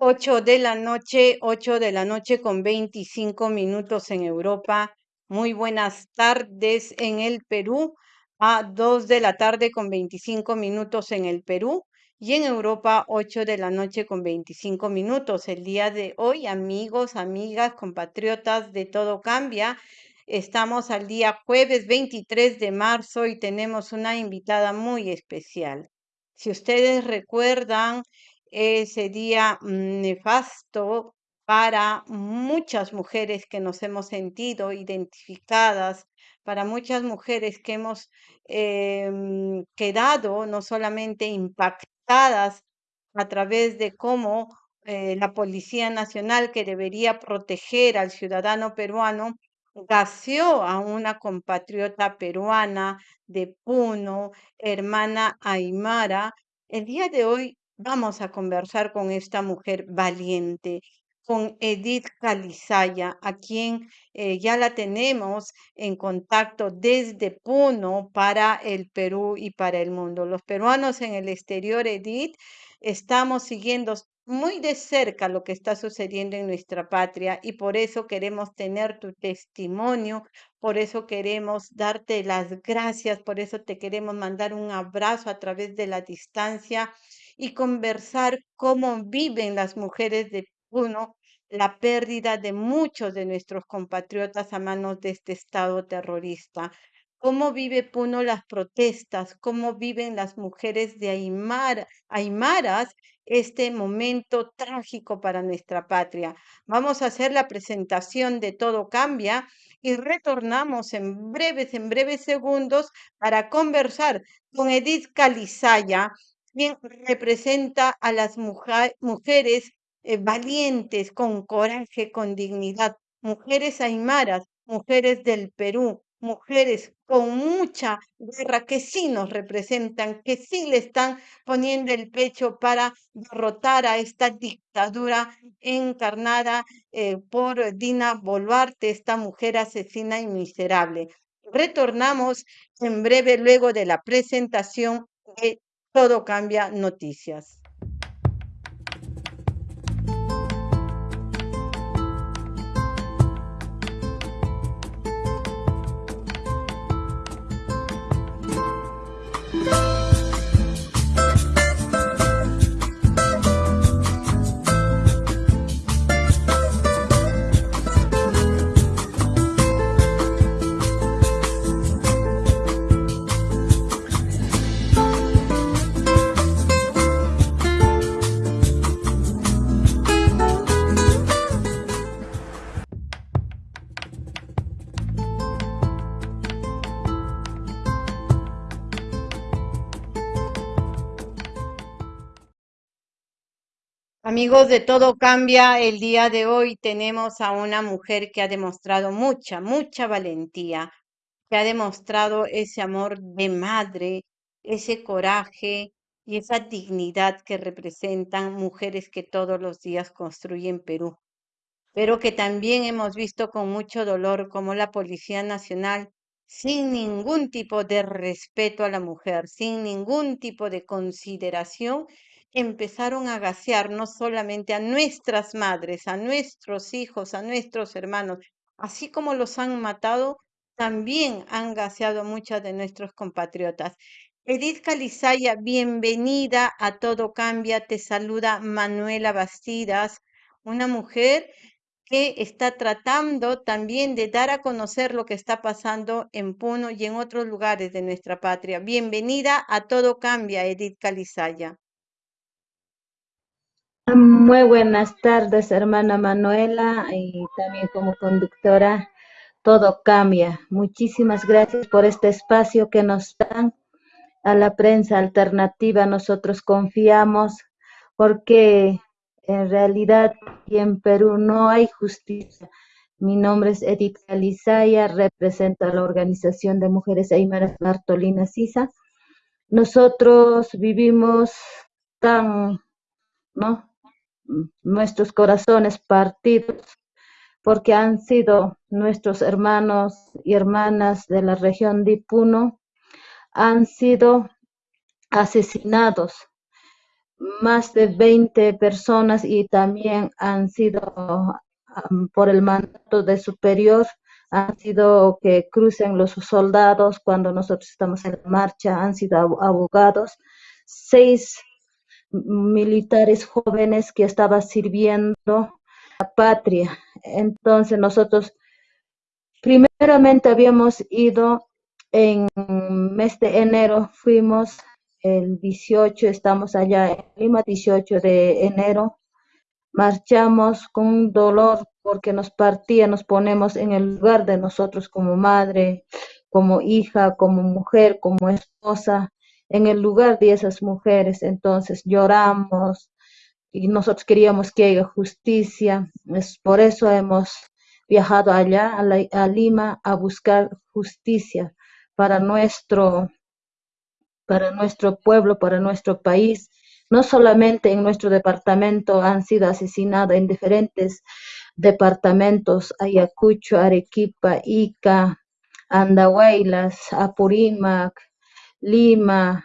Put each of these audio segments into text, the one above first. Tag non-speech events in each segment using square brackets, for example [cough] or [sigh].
8 de la noche, 8 de la noche con 25 minutos en Europa. Muy buenas tardes en el Perú. A 2 de la tarde con 25 minutos en el Perú. Y en Europa, 8 de la noche con 25 minutos. El día de hoy, amigos, amigas, compatriotas de Todo Cambia. Estamos al día jueves 23 de marzo y tenemos una invitada muy especial. Si ustedes recuerdan, ese día mm, nefasto para muchas mujeres que nos hemos sentido identificadas, para muchas mujeres que hemos em, quedado no solamente impactadas a través de cómo eh, la Policía Nacional, que debería proteger al ciudadano peruano, gaseó a una compatriota peruana de Puno, hermana Aymara. El día de hoy vamos a conversar con esta mujer valiente, con Edith Calizaya, a quien eh, ya la tenemos en contacto desde Puno para el Perú y para el mundo. Los peruanos en el exterior, Edith, estamos siguiendo muy de cerca lo que está sucediendo en nuestra patria y por eso queremos tener tu testimonio, por eso queremos darte las gracias, por eso te queremos mandar un abrazo a través de la distancia y conversar cómo viven las mujeres de Puno la pérdida de muchos de nuestros compatriotas a manos de este Estado terrorista. ¿Cómo vive Puno las protestas? ¿Cómo viven las mujeres de Aymara, Aymaras este momento trágico para nuestra patria? Vamos a hacer la presentación de Todo Cambia y retornamos en breves, en breves segundos para conversar con Edith Calizaya, representa a las mujeres eh, valientes, con coraje, con dignidad, mujeres aymaras, mujeres del Perú, mujeres con mucha guerra que sí nos representan, que sí le están poniendo el pecho para derrotar a esta dictadura encarnada eh, por Dina Boluarte, esta mujer asesina y miserable. Retornamos en breve luego de la presentación de todo cambia noticias. Amigos de Todo Cambia, el día de hoy. Tenemos a una mujer que ha demostrado mucha, mucha valentía, que ha demostrado ese amor de madre, ese coraje y esa dignidad que representan mujeres que todos los días construyen Perú, pero que también hemos visto con mucho dolor como la Policía Nacional, sin ningún tipo de respeto a la mujer, sin ningún tipo de consideración, empezaron a gasear no solamente a nuestras madres, a nuestros hijos, a nuestros hermanos, así como los han matado, también han gaseado a muchas de nuestros compatriotas. Edith Calizaya, bienvenida a Todo Cambia. Te saluda Manuela Bastidas, una mujer que está tratando también de dar a conocer lo que está pasando en Puno y en otros lugares de nuestra patria. Bienvenida a Todo Cambia, Edith Calizaya. Muy buenas tardes, hermana Manuela, y también como conductora, todo cambia. Muchísimas gracias por este espacio que nos dan a la prensa alternativa. Nosotros confiamos porque en realidad y en Perú no hay justicia. Mi nombre es Edith Alizaya, represento a la Organización de Mujeres Aymaras Bartolina Sisa. Nosotros vivimos tan, ¿no? Nuestros corazones partidos, porque han sido nuestros hermanos y hermanas de la región de Puno, han sido asesinados. Más de 20 personas y también han sido por el mandato de superior, han sido que crucen los soldados cuando nosotros estamos en marcha, han sido abogados, seis militares jóvenes que estaban sirviendo la patria. Entonces nosotros primeramente habíamos ido en mes de enero, fuimos el 18, estamos allá en Lima, 18 de enero, marchamos con dolor porque nos partía, nos ponemos en el lugar de nosotros como madre, como hija, como mujer, como esposa, en el lugar de esas mujeres. Entonces lloramos y nosotros queríamos que haya justicia. Es por eso hemos viajado allá a, a Lima a buscar justicia para nuestro para nuestro pueblo, para nuestro país. No solamente en nuestro departamento han sido asesinados en diferentes departamentos, Ayacucho, Arequipa, Ica, Andahuaylas, Apurímac, Lima.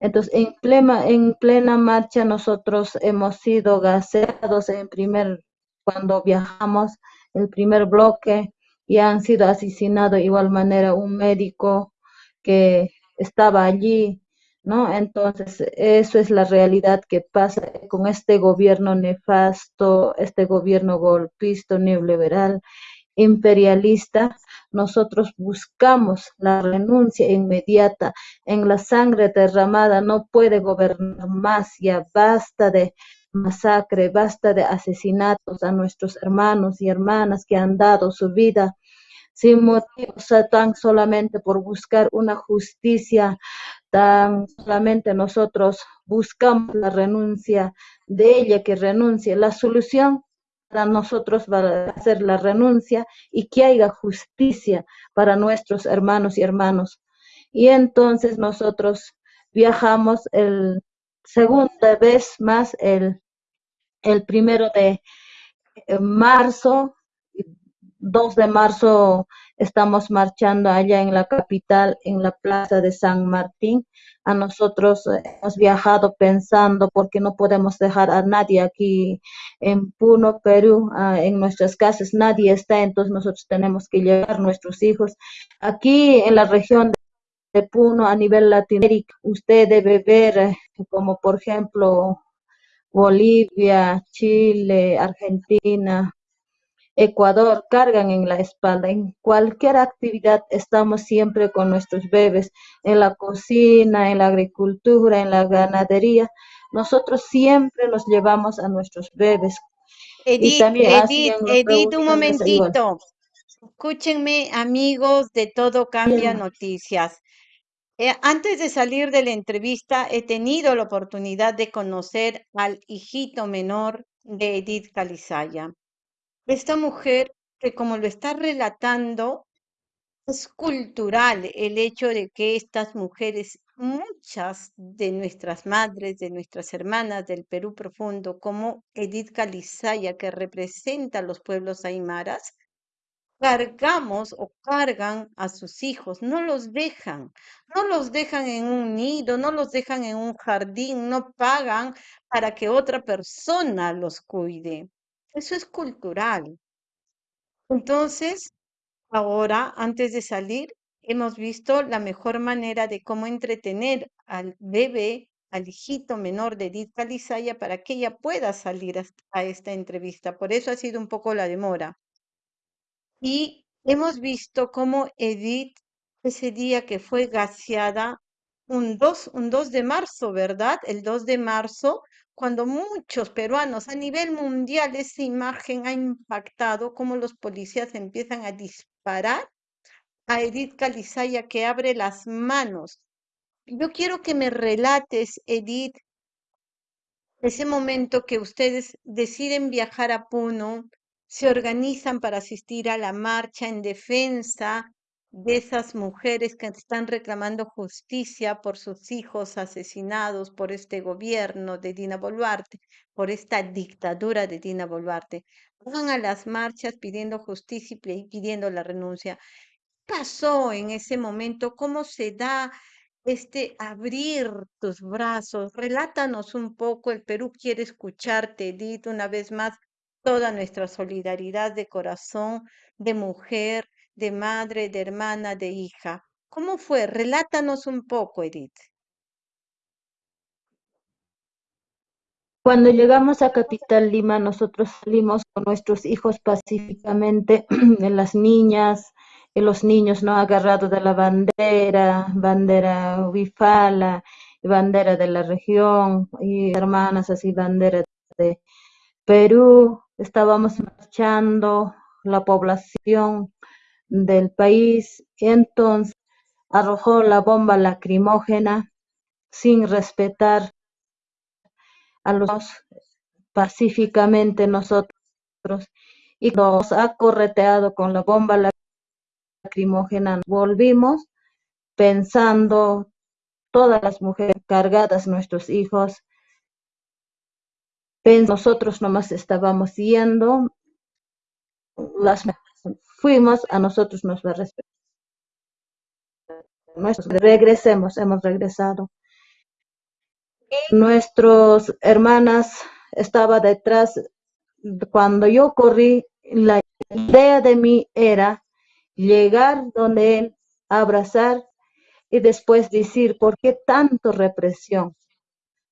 Entonces, en plena, en plena marcha nosotros hemos sido gaseados en primer, cuando viajamos, el primer bloque, y han sido asesinados de igual manera un médico que estaba allí, ¿no? Entonces, eso es la realidad que pasa con este gobierno nefasto, este gobierno golpista, neoliberal, imperialista. Nosotros buscamos la renuncia inmediata. En la sangre derramada no puede gobernar más, ya basta de masacre, basta de asesinatos a nuestros hermanos y hermanas que han dado su vida sin motivo, tan solamente por buscar una justicia, tan solamente nosotros buscamos la renuncia de ella, que renuncie. La solución para nosotros va a ser la renuncia y que haya justicia para nuestros hermanos y hermanos. Y entonces nosotros viajamos el segunda vez más el, el primero de marzo 2 de marzo estamos marchando allá en la capital, en la plaza de San Martín. A nosotros eh, hemos viajado pensando porque no podemos dejar a nadie aquí en Puno, Perú, ah, en nuestras casas. Nadie está, entonces nosotros tenemos que llevar nuestros hijos. Aquí en la región de Puno, a nivel latinoamericano, usted debe ver eh, como por ejemplo Bolivia, Chile, Argentina, Ecuador cargan en la espalda. En cualquier actividad estamos siempre con nuestros bebés, en la cocina, en la agricultura, en la ganadería. Nosotros siempre nos llevamos a nuestros bebés. Edith, Edith, Edith, un momentito. Escúchenme, amigos de Todo Cambia Noticias. Eh, antes de salir de la entrevista, he tenido la oportunidad de conocer al hijito menor de Edith Calizaya. Esta mujer que como lo está relatando, es cultural el hecho de que estas mujeres, muchas de nuestras madres, de nuestras hermanas del Perú profundo, como Edith Calizaya, que representa a los pueblos aymaras, cargamos o cargan a sus hijos, no los dejan, no los dejan en un nido, no los dejan en un jardín, no pagan para que otra persona los cuide. Eso es cultural. Entonces, ahora, antes de salir, hemos visto la mejor manera de cómo entretener al bebé, al hijito menor de Edith Calizaya para que ella pueda salir a esta entrevista. Por eso ha sido un poco la demora. Y hemos visto cómo Edith, ese día que fue gaseada, un 2, un 2 de marzo, ¿verdad? El 2 de marzo, cuando muchos peruanos a nivel mundial esa imagen ha impactado, cómo los policías empiezan a disparar a Edith Calizaya que abre las manos. Yo quiero que me relates, Edith, ese momento que ustedes deciden viajar a Puno, se organizan para asistir a la marcha en defensa de esas mujeres que están reclamando justicia por sus hijos asesinados por este gobierno de Dina Boluarte, por esta dictadura de Dina Boluarte. Van a las marchas pidiendo justicia y pidiendo la renuncia. ¿Qué pasó en ese momento? ¿Cómo se da este abrir tus brazos. Relátanos un poco, el Perú quiere escucharte, Edith, una vez más, toda nuestra solidaridad de corazón, de mujer, de madre, de hermana, de hija. ¿Cómo fue? Relátanos un poco, Edith. Cuando llegamos a Capital Lima, nosotros salimos con nuestros hijos pacíficamente, [clears throat] las niñas los niños no agarrados de la bandera, bandera bifala, bandera de la región, y hermanas así, bandera de Perú. Estábamos marchando la población del país, entonces arrojó la bomba lacrimógena sin respetar a los pacíficamente nosotros y nos ha correteado con la bomba lacrimógena. Volvimos pensando todas las mujeres cargadas, nuestros hijos, nosotros nomás estábamos yendo, las fuimos, a nosotros nos va a respetar. regresemos, hemos regresado nuestras hermanas estaba detrás. Cuando yo corrí, la idea de mí era llegar donde él, abrazar y después decir, ¿por qué tanto represión?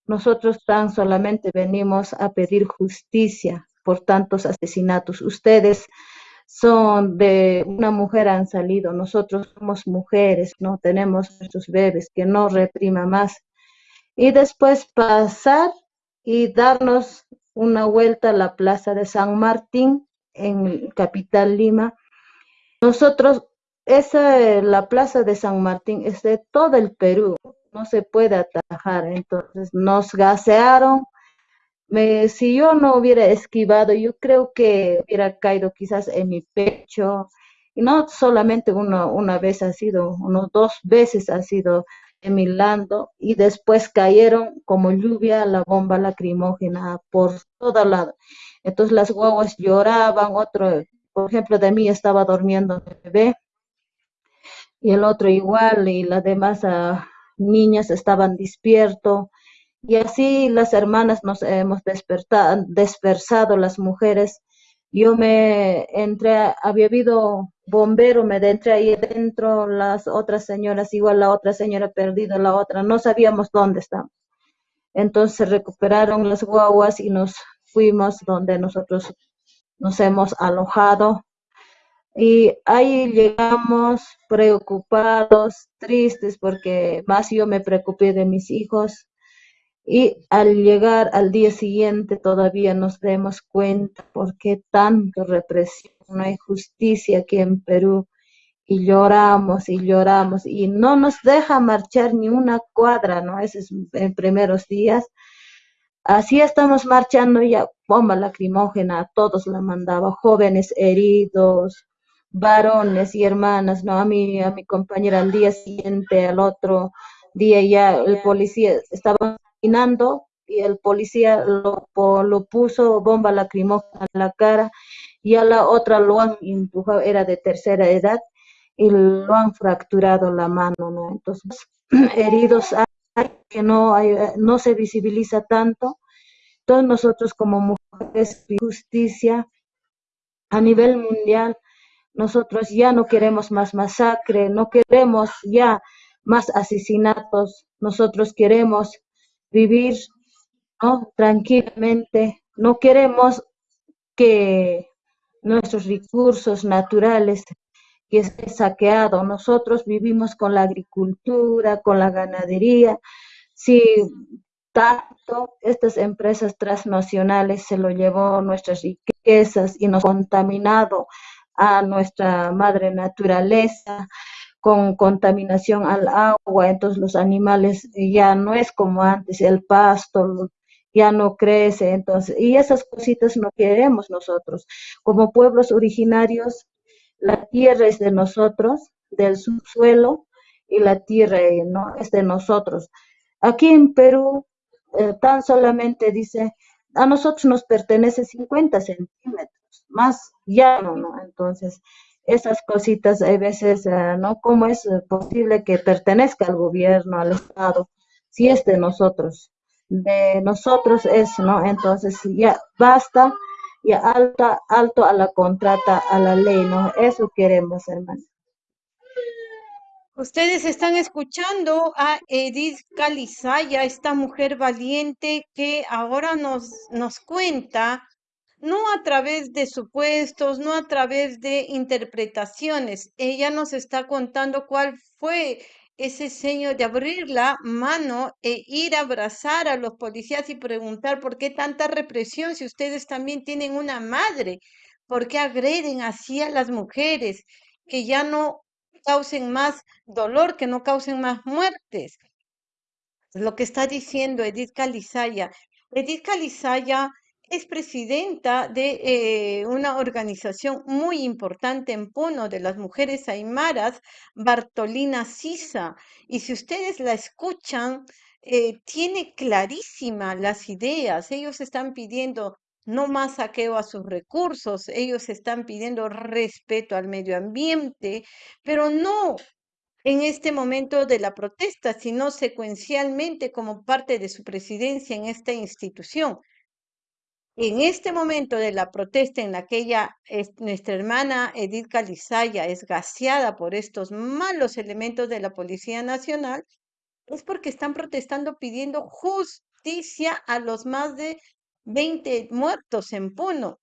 Nosotros tan solamente venimos a pedir justicia por tantos asesinatos. Ustedes son de una mujer han salido, nosotros somos mujeres, no tenemos nuestros bebés, que no reprima más y después pasar y darnos una vuelta a la plaza de San Martín en Capital Lima. Nosotros, esa, la plaza de San Martín es de todo el Perú, no se puede atajar, entonces nos gasearon. Me, si yo no hubiera esquivado, yo creo que hubiera caído quizás en mi pecho, y no solamente una, una vez ha sido, unos dos veces ha sido Milando y después cayeron como lluvia la bomba lacrimógena por todo lado. Entonces las guaguas lloraban, otro, por ejemplo, de mí estaba durmiendo el bebé y el otro igual y las demás ah, niñas estaban despiertos y así las hermanas nos hemos despertado, las mujeres yo me entré, había habido bombero, me entré ahí dentro, las otras señoras, igual la otra señora perdida, la otra, no sabíamos dónde estaban. Entonces recuperaron las guaguas y nos fuimos donde nosotros nos hemos alojado. Y ahí llegamos preocupados, tristes, porque más yo me preocupé de mis hijos, y al llegar al día siguiente todavía nos demos cuenta por qué tanto represión, no hay justicia aquí en Perú y lloramos y lloramos y no nos deja marchar ni una cuadra, ¿no? Esos en primeros días. Así estamos marchando ya, bomba lacrimógena, a todos la mandaba, jóvenes heridos, varones y hermanas, ¿no? A mí, a mi compañera al día siguiente, al otro día ya el policía estaba y el policía lo, puso bomba lacrimógena en la cara y a la otra lo han empujado, era de tercera edad y lo han fracturado la mano, ¿no? Entonces, [clears throat] heridos hay que no, hay, no se visibiliza tanto. Todos nosotros como mujeres de justicia a nivel mundial, nosotros ya no queremos más masacre, no queremos ya más asesinatos, nosotros queremos vivir tranquilamente. No queremos que nuestros recursos naturales que estén saqueados. Nosotros vivimos con la agricultura, con la ganadería. Si tanto estas empresas transnacionales se lo llevó nuestras riquezas y nos contaminado a nuestra madre naturaleza, con contaminación al agua, entonces los animales ya no es como antes, el pasto ya no crece, entonces, y esas cositas no queremos nosotros. Como pueblos originarios, la tierra es de nosotros, del subsuelo, y la tierra no es de nosotros. Aquí en Perú, eh, tan solamente dice, a nosotros nos pertenece 50 centímetros, más ya ¿no? Entonces, esas cositas a veces, eh, ¿no? ¿Cómo es posible que pertenezca al gobierno, al Estado, si es de nosotros? De nosotros es, ¿no? Entonces ya basta, ya alta, alto a la contrata, a la ley, ¿no? Eso queremos, hermano. Ustedes están escuchando a Edith Calizaya, esta mujer valiente que ahora nos, nos cuenta no a través de supuestos, no a través de interpretaciones. Ella nos está contando cuál fue ese seño de abrir la mano e ir a abrazar a los policías y preguntar por qué tanta represión si ustedes también tienen una madre, por qué agreden así a las mujeres, que ya no causen más dolor, que no causen más muertes. Lo que está diciendo Edith Calizaya. Edith Calizaya es presidenta de eh, una organización muy importante en Puno de las mujeres aymaras, Bartolina Sisa. Y si ustedes la escuchan, eh, tiene clarísimas las ideas. Ellos están pidiendo no más saqueo a sus recursos, ellos están pidiendo respeto al medio ambiente, pero no en este momento de la protesta, sino secuencialmente como parte de su presidencia en esta institución en este momento de la protesta en la que ella, nuestra hermana Edith Calizaya es gaseada por estos malos elementos de la Policía Nacional, es porque están protestando pidiendo justicia a los más de 20 muertos en Puno.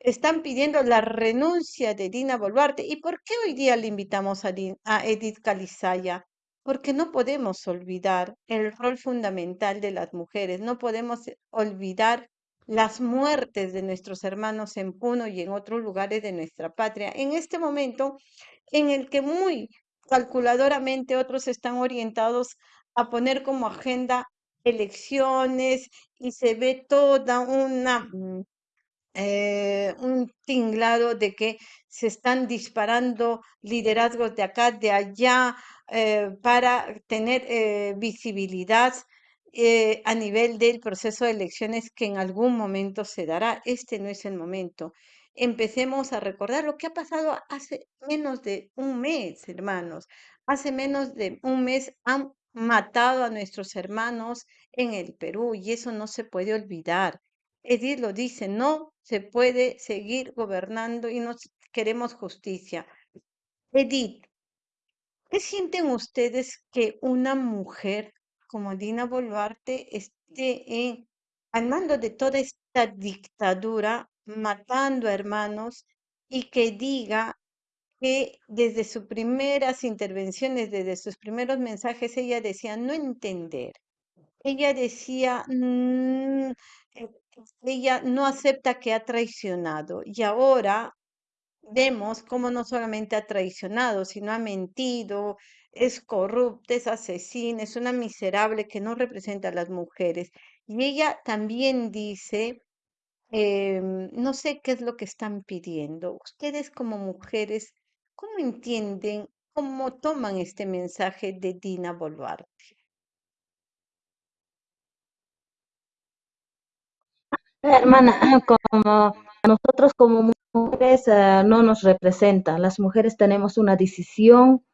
Están pidiendo la renuncia de Dina Boluarte. ¿Y por qué hoy día le invitamos a, a Edith Calizaya? Porque no podemos olvidar el rol fundamental de las mujeres, no podemos olvidar las muertes de nuestros hermanos en Puno y en otros lugares de nuestra patria. En este momento en el que muy calculadoramente otros están orientados a poner como agenda elecciones y se ve toda una mm, eh, un tinglado de que se están disparando liderazgos de acá, de allá, eh, para tener eh, visibilidad eh, a nivel del proceso de elecciones que en algún momento se dará. Este no es el momento. Empecemos a recordar lo que ha pasado hace menos de un mes, hermanos. Hace menos de un mes han matado a nuestros hermanos en el Perú y eso no se puede olvidar. Edith lo dice, no se puede seguir gobernando y no queremos justicia. Edith, ¿qué sienten ustedes que una mujer como Dina Boluarte esté al mando de toda esta dictadura, matando a hermanos y que diga que desde sus primeras intervenciones, desde sus primeros mensajes, ella decía no entender. Ella decía, mm, eh, ella no acepta que ha traicionado y ahora vemos cómo no solamente ha traicionado, sino ha mentido, es corrupta, es asesina, es una miserable que no representa a las mujeres. Y ella también dice, em, no sé qué es lo que están pidiendo. Ustedes como mujeres, ¿cómo entienden, cómo toman este mensaje de Dina Boluarte? Hermana, como nosotros como mujeres uh, no nos representan, las mujeres tenemos una decisión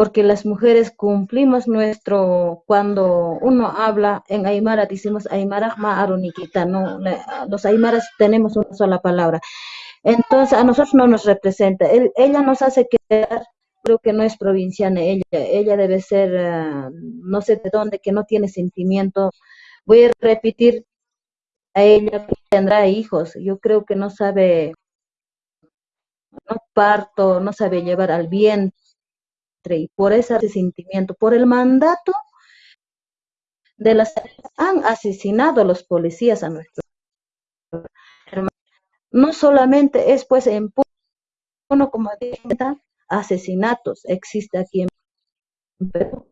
porque las mujeres cumplimos nuestro, cuando uno habla en Aymara, decimos Aymara Aruniquita, no, los Aymaras tenemos una sola palabra. Entonces, a nosotros no nos representa. ella nos hace quedar, creo que no es provinciana ella, ella debe ser, uh, no sé de dónde, que no tiene sentimiento. Voy a repetir a ella tendrá hijos. Yo creo que no sabe, no parto, no sabe llevar al vientre y por ese sentimiento, por el mandato de las han asesinado los policías a nuestros hermanos. No solamente es pues en Puno, como asesinatos existe aquí en Perú,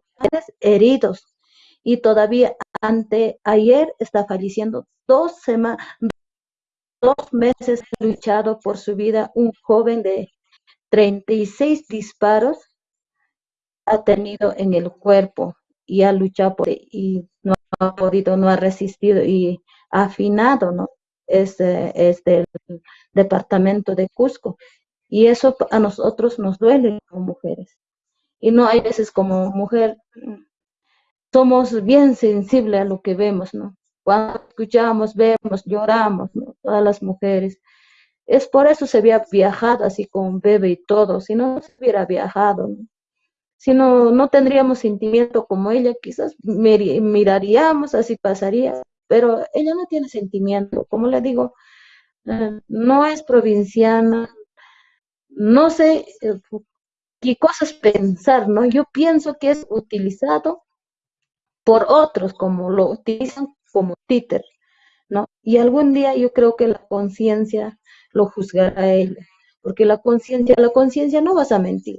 heridos y todavía ante ayer está falleciendo dos semanas, dos meses luchado por su vida un joven de 36 disparos ha tenido en el cuerpo y ha luchado por y no ha podido, no ha resistido y ha afinado, ¿no? Es, es del departamento de Cusco. Y eso a nosotros nos duele como mujeres. Y no hay veces como mujer somos bien sensibles a lo que vemos, ¿no? Cuando escuchamos, vemos, lloramos, ¿no? Todas las mujeres. Es por eso se había viajado así con bebé y todo, si no, se hubiera viajado, ¿no? Si no, no tendríamos sentimiento como ella, quizás miraríamos, así pasaría, pero ella no tiene sentimiento, como le digo, eh, no es provinciana, no sé eh, qué cosas pensar, ¿no? Yo pienso que es utilizado por otros, como lo utilizan como títer, ¿no? Y algún día yo creo que la conciencia lo juzgará a ella, porque la conciencia, la conciencia no vas a mentir.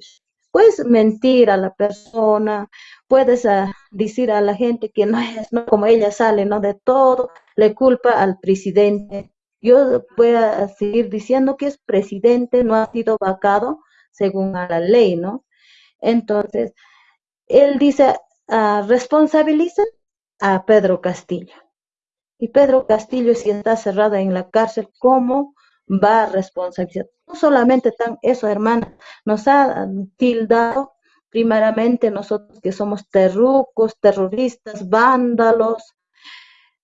Puedes mentir a la persona, puedes ah, decir a la gente que no es, no, como ella sale, ¿no? De todo, le culpa al presidente. Yo voy a seguir diciendo que es presidente, no ha sido vacado según a la ley, ¿no? Entonces, él dice, uh, responsabiliza a Pedro Castillo. Y Pedro Castillo, si está cerrada en la cárcel, ¿cómo va a responsabilizar? No solamente tan eso, hermana, nos ha tildado primeramente nosotros que somos terrucos, terroristas, vándalos,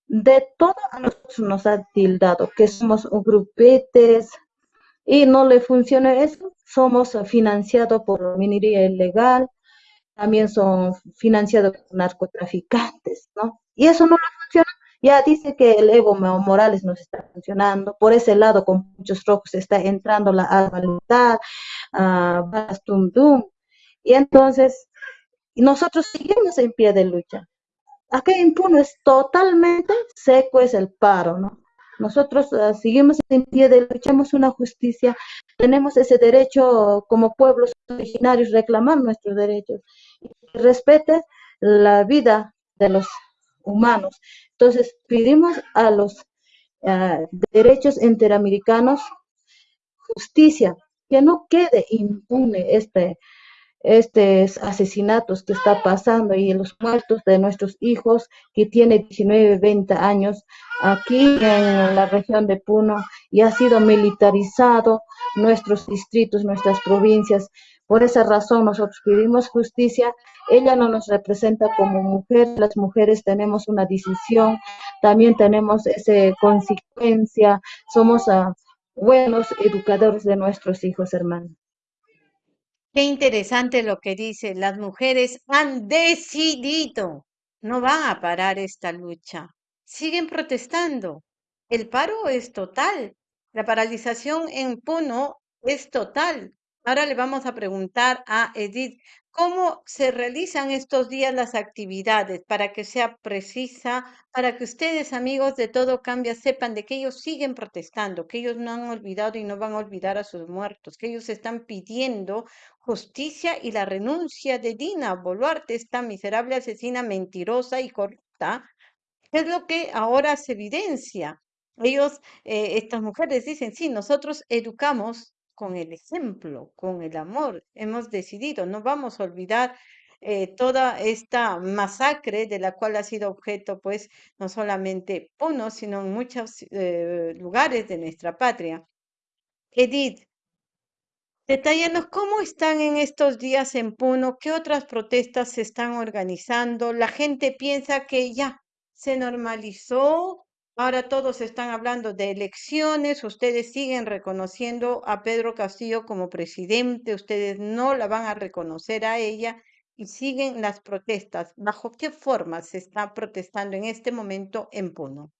de todo a nosotros nos ha tildado, que somos grupetes y no le funciona eso, somos financiados por minería ilegal, también son financiados por narcotraficantes, ¿no? Y eso no funciona. Ya dice que el Evo Morales nos está funcionando. Por ese lado, con muchos rojos, está entrando la voluntad, uh, Tum. Y entonces, nosotros seguimos en pie de lucha. Acá en es totalmente seco, es el paro, ¿no? Nosotros uh, seguimos en pie de luchamos una justicia, tenemos ese derecho como pueblos originarios reclamar nuestros derechos y respete la vida de los humanos. Entonces pedimos a los derechos interamericanos justicia, que no quede impune este estos asesinatos que está pasando y los muertos de nuestros hijos que tiene 19, 20 años aquí en la región de Puno y ha sido militarizado nuestros distritos, nuestras provincias. Por esa razón nosotros pedimos justicia. Ella no nos representa como mujer. Las mujeres tenemos una decisión, también tenemos esa consecuencia. Somos uh, buenos educadores de nuestros hijos, hermanos. Qué interesante lo que dice. Las mujeres han decidido, no van a parar esta lucha. Siguen protestando. El paro es total. La paralización en Puno es total. Ahora le vamos a preguntar a Edith cómo se realizan estos días las actividades para que sea precisa, para que ustedes, amigos de Todo Cambia, sepan de que ellos siguen protestando, que ellos no han olvidado y no van a olvidar a sus muertos, que ellos están pidiendo justicia y la renuncia de Dina Boluarte, esta miserable asesina mentirosa y corrupta, es lo que ahora se evidencia. Ellos, eh, estas mujeres dicen, sí, nosotros educamos con el ejemplo, con el amor. Hemos decidido, no vamos a olvidar eh, toda esta masacre de la cual ha sido objeto, pues, no solamente Puno, sino en muchos eh, lugares de nuestra patria. Edith, detállanos cómo están en estos días en Puno, qué otras protestas se están organizando. La gente piensa que ya se normalizó Ahora todos están hablando de elecciones, ustedes siguen reconociendo a Pedro Castillo como presidente, ustedes no la van a reconocer a ella y siguen las protestas. ¿Bajo qué forma se está protestando en este momento en Puno?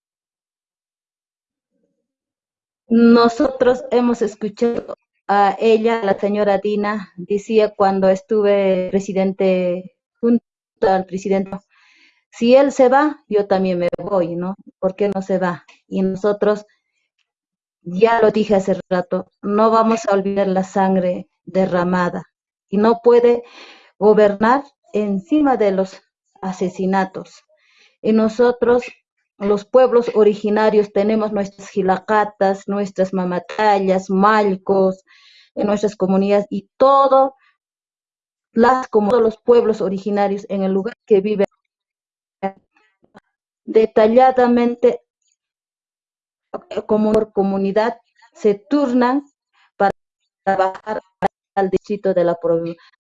Nosotros hemos escuchado a ella, la señora Dina, decía cuando estuve presidente junto al presidente si él se va, yo también me voy, ¿no? ¿Por qué no se va? Y nosotros, ya lo dije hace rato, no vamos a olvidar la sangre derramada y no puede gobernar encima de los asesinatos. Y nosotros, los pueblos originarios, tenemos nuestras gilacatas, nuestras mamatallas, malcos, en nuestras comunidades y todo, las, como todos los pueblos originarios en el lugar que viven detalladamente como por comunidad se turnan para trabajar al distrito de, la,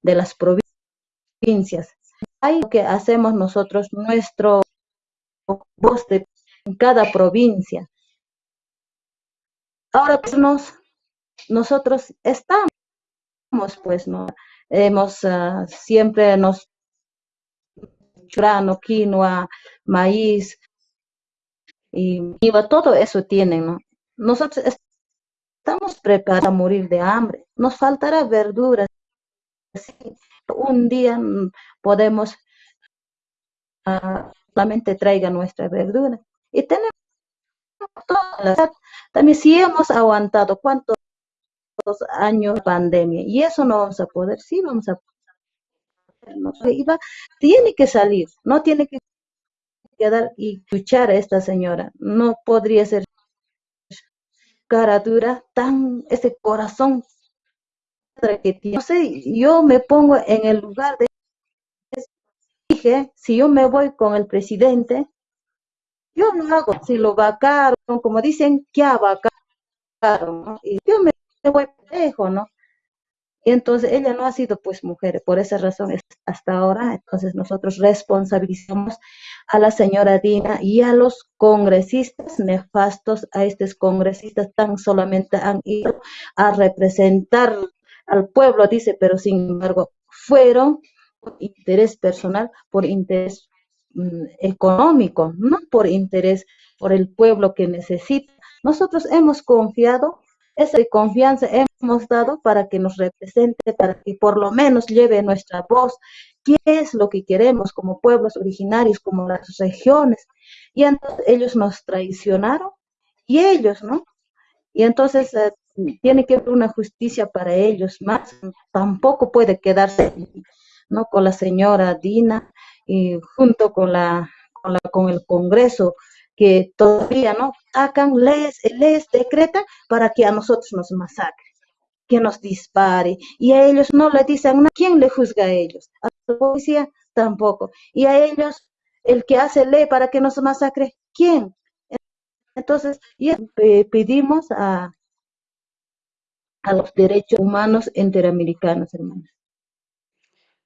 de las provincias. Hay lo que hacemos nosotros, nuestro voz de cada provincia. Ahora pues nos, nosotros estamos, pues, ¿no? Hemos uh, siempre nos grano, quinoa, maíz, y todo eso tienen, ¿no? Nosotros estamos preparados a morir de hambre, nos faltará verduras. Un día mm, podemos uh, solamente traiga nuestra verdura. Y tenemos todas las, también si hemos aguantado cuántos años de pandemia y eso no vamos a poder, sí vamos a no, iba, tiene que salir, no tiene que quedar y escuchar a esta señora. No podría ser cara dura, tan ese corazón que tiene. No sé, yo me pongo en el lugar de dije, si yo me voy con el presidente, yo no hago, si lo vacaron, como dicen, ¿qué vacaron? Y yo me voy lejos, ¿no? Entonces ella no ha sido pues mujer, por esa razón hasta ahora, entonces nosotros responsabilizamos a la señora Dina y a los congresistas nefastos, a estos congresistas tan solamente han ido a representar al pueblo, dice, pero sin embargo fueron por interés personal, por interés mm, económico, no por interés por el pueblo que necesita. Nosotros hemos confiado esa confianza hemos dado para que nos represente, para que por lo menos lleve nuestra voz, qué es lo que queremos como pueblos originarios, como las regiones. Y entonces ellos nos traicionaron y ellos, ¿no? Y entonces eh, tiene que haber una justicia para ellos más. Tampoco puede quedarse, ¿no? Con la señora Dina y junto con la, con, la, con el Congreso que todavía no sacan leyes, leyes decretan para que a nosotros nos masacren, que nos dispare. Y a ellos no le dicen, ¿quién le juzga a ellos? A la policía tampoco. Y a ellos, el que hace ley para que nos masacre, ¿quién? Entonces, pedimos a, a los derechos humanos interamericanos, hermanos.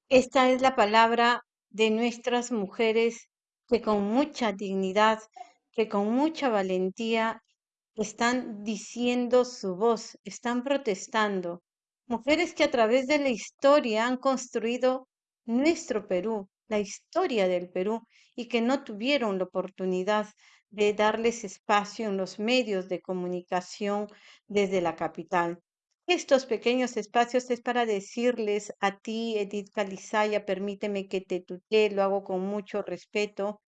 Esta es la palabra de nuestras mujeres que con mucha dignidad que con mucha valentía están diciendo su voz, están protestando. Mujeres que a través de la historia han construido nuestro Perú, la historia del Perú, y que no tuvieron la oportunidad de darles espacio en los medios de comunicación desde la capital. Estos pequeños espacios es para decirles a ti, Edith Calizaya, permíteme que te tutee, lo hago con mucho respeto,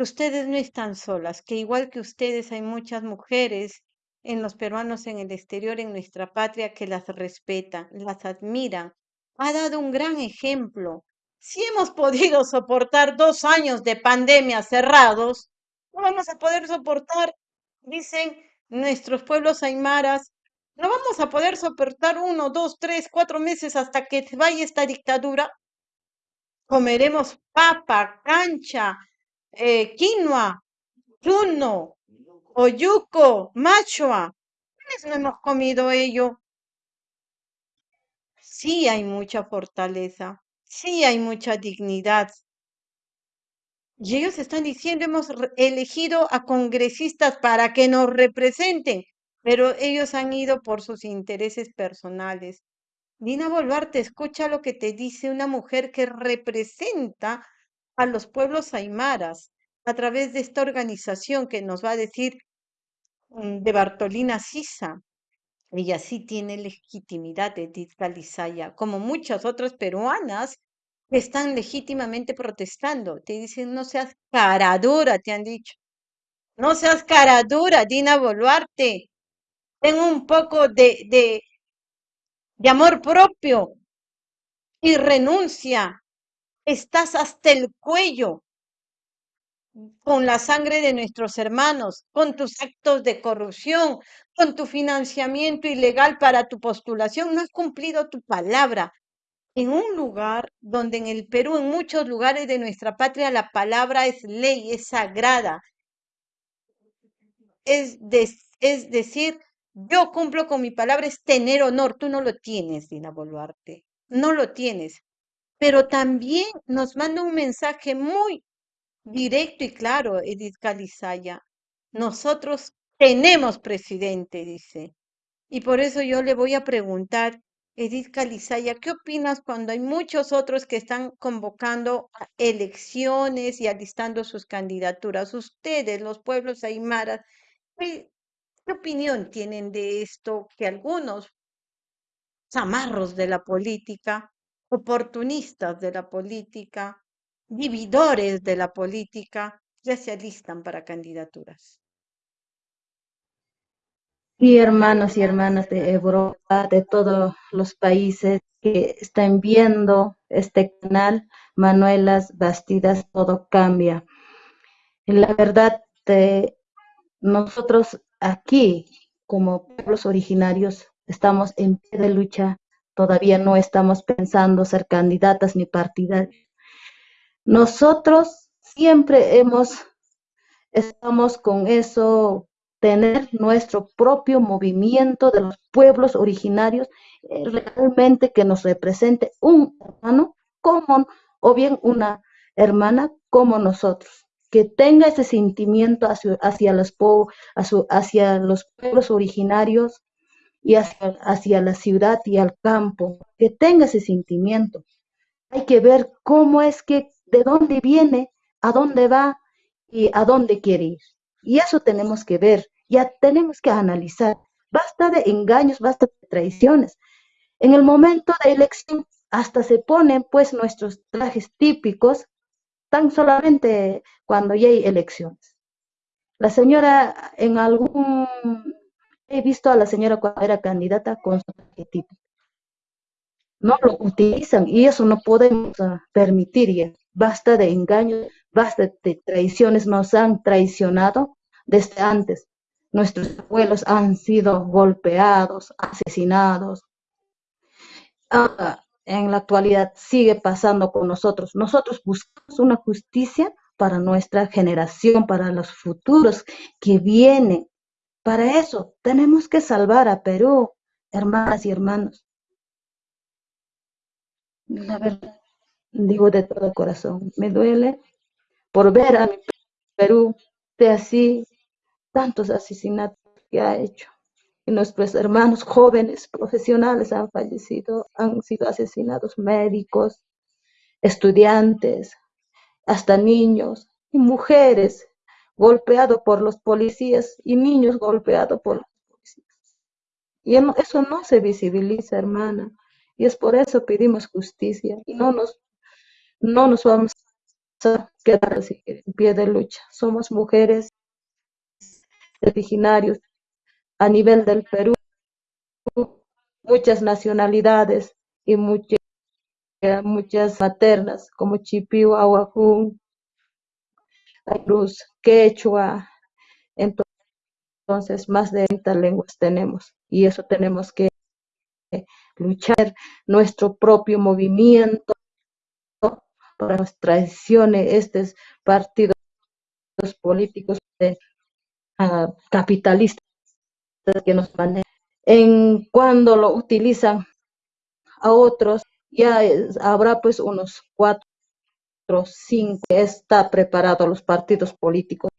Ustedes no están solas, que igual que ustedes hay muchas mujeres en los peruanos en el exterior, en nuestra patria, que las respetan, las admiran. Ha dado un gran ejemplo. Si hemos [laughs] podido soportar dos años de pandemia cerrados, no vamos a poder soportar, dicen nuestros pueblos aymaras, no vamos a poder soportar uno, dos, tres, cuatro meses hasta que vaya esta dictadura. Comeremos papa, cancha, eh, quinoa, chuno, oyuco, machua. no hemos comido ello? Sí hay mucha fortaleza, sí hay mucha dignidad. Y ellos están diciendo, hemos elegido a congresistas para que nos representen, pero ellos han ido por sus intereses personales. Dina Boluarte, escucha lo que te dice una mujer que representa a los pueblos aymaras a través de esta organización que nos va a decir mm, de Bartolina Sisa. Ella sí tiene legitimidad de Tizcalizaya, como muchas otras peruanas que están legítimamente protestando. Te dicen, no seas caradura, te han dicho. No seas caradura, Dina Boluarte. Ten un poco de, de, de amor propio y renuncia estás hasta el cuello con la sangre de nuestros hermanos, con tus actos de corrupción, con tu financiamiento ilegal para tu postulación. No has cumplido tu palabra. En un lugar donde en el Perú, en muchos lugares de nuestra patria, la palabra es ley, es sagrada. Es, decir, yo cumplo con mi palabra, es tener honor. Tú no lo tienes, Dina Boluarte. No lo tienes. Pero también nos manda un mensaje muy directo y claro, Edith Calizaya. Nosotros tenemos presidente, dice. Y por eso yo le voy a preguntar, Edith Calizaya, ¿qué opinas cuando hay muchos otros que están convocando elecciones y alistando sus candidaturas? Ustedes, los pueblos aymaras, ¿qué, ¿qué opinión tienen de esto que algunos zamarros de la política, oportunistas de la política, vividores de la política, ya se alistan para candidaturas? Sí, hermanos y hermanas de Europa, de todos los países que están viendo este canal, Manuelas Bastidas, todo cambia. La verdad, nosotros aquí, como pueblos originarios, estamos en pie de lucha, todavía no estamos pensando ser candidatas ni partidarias. Nosotros siempre hemos, estamos con eso tener nuestro propio movimiento de los pueblos originarios eh, realmente que nos represente un hermano común o bien una hermana como nosotros, que tenga ese sentimiento hacia, los, hacia los pueblos originarios y hacia, la ciudad y al campo, que tenga ese sentimiento. Hay que ver cómo es que, de dónde viene, a dónde va y a dónde quiere ir. Y eso tenemos que ver, ya tenemos que analizar. Basta de engaños, basta de traiciones. En el momento de elección hasta se ponen pues nuestros trajes típicos tan solamente cuando ya hay elecciones. La señora en algún, he visto a la señora cuando era candidata con su típico. No lo utilizan y eso no podemos ah, permitir. Basta de engaños, basta de traiciones, nos han traicionado desde antes. Nuestros abuelos han sido golpeados, asesinados. En la actualidad sigue pasando con nosotros. Nosotros buscamos una justicia para nuestra generación, para los futuros que vienen. Para eso tenemos que salvar a Perú, hermanas y hermanos. La verdad, digo de todo corazón, me duele por ver a mi Perú de así tantos asesinatos que ha hecho. Y nuestros hermanos jóvenes profesionales han fallecido, han sido asesinados, médicos, estudiantes, hasta niños y mujeres golpeados por los policías y niños golpeados por los policías. Y eso no se visibiliza, hermana. Y es por eso pedimos justicia y no nos, no nos vamos a quedar así en pie de lucha. Somos mujeres originarios a nivel del Perú, muchas nacionalidades y muchas, muchas maternas como Chipiu, Aguajún, Cruz, Quechua, entonces más de 30 lenguas tenemos y eso tenemos que luchar nuestro propio movimiento para las traiciones estos partidos políticos de capitalistas que nos manejan. En cuando lo utilizan a otros, ya habrá pues unos cuatro, cinco, está preparado los partidos políticos,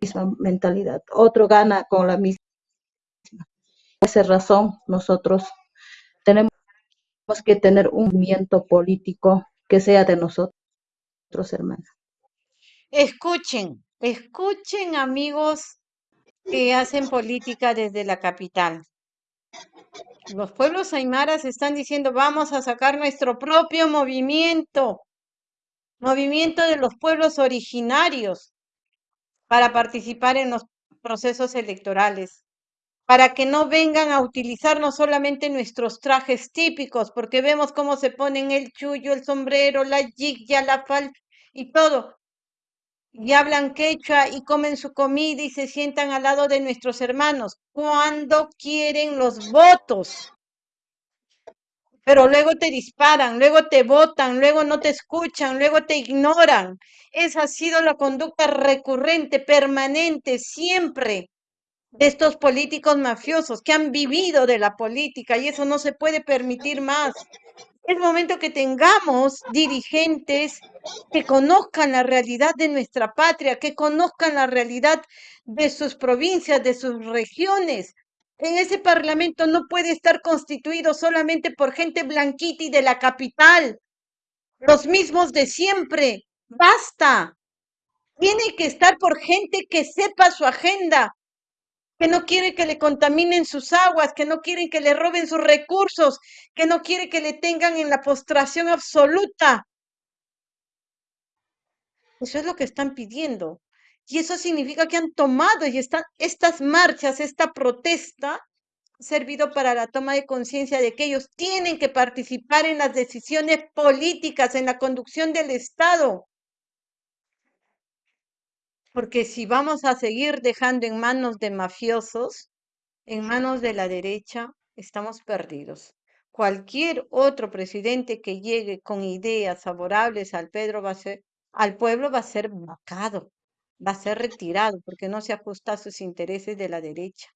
misma mentalidad. Otro gana con la misma. Por esa razón, nosotros tenemos que tener un movimiento político que sea de nosotros, hermanos. Escuchen, Escuchen, amigos que hacen política desde la capital. Los pueblos aymaras están diciendo, vamos a sacar nuestro propio movimiento, movimiento de los pueblos originarios para participar en los procesos electorales, para que no vengan a utilizar no solamente nuestros trajes típicos, porque vemos cómo se ponen el chullo, el sombrero, la yigya, la fal y todo, y hablan quechua y comen su comida y se sientan al lado de nuestros hermanos cuando quieren los votos. Pero luego te disparan, luego te votan, luego no te escuchan, luego te ignoran. Esa ha sido la conducta recurrente, permanente, siempre de estos políticos mafiosos que han vivido de la política y eso no se puede permitir más. Es momento que tengamos dirigentes que conozcan la realidad de nuestra patria, que conozcan la realidad de sus provincias, de sus regiones. En ese parlamento no puede estar constituido solamente por gente blanquita y de la capital, los mismos de siempre. Basta. Tiene que estar por gente que sepa su agenda, que no quiere que le contaminen sus aguas, que no quieren que le roben sus recursos, que no quiere que le tengan en la postración absoluta. Eso es lo que están pidiendo. Y eso significa que han tomado y están estas marchas, esta protesta, servido para la toma de conciencia de que ellos tienen que participar en las decisiones políticas, en la conducción del Estado. Porque si vamos a seguir dejando en manos de mafiosos, en manos de la derecha, estamos perdidos. Cualquier otro presidente que llegue con ideas favorables al Pedro va a ser, al pueblo va a ser vacado, va a ser retirado porque no se ajusta a sus intereses de la derecha.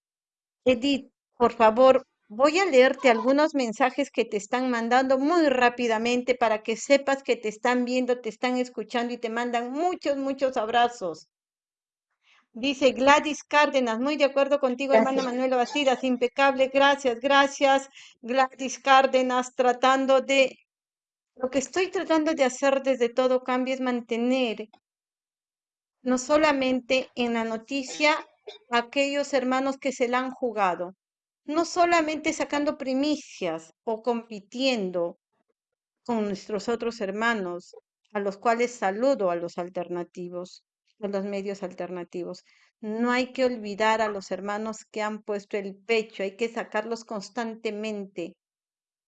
Edith, por favor, voy a leerte algunos mensajes que te están mandando muy rápidamente para que sepas que te están viendo, te están escuchando y te mandan muchos, muchos abrazos. Dice Gladys Cárdenas, muy de acuerdo contigo, hermana Manuela Bastidas, impecable, gracias, gracias, Gladys Cárdenas, tratando de, lo que estoy tratando de hacer desde todo cambio es mantener no solamente en la noticia aquellos hermanos que se la han jugado, no solamente sacando primicias o compitiendo con nuestros otros hermanos, a los cuales saludo a los alternativos, de los medios alternativos. No hay que olvidar a los hermanos que han puesto el pecho, hay que sacarlos constantemente,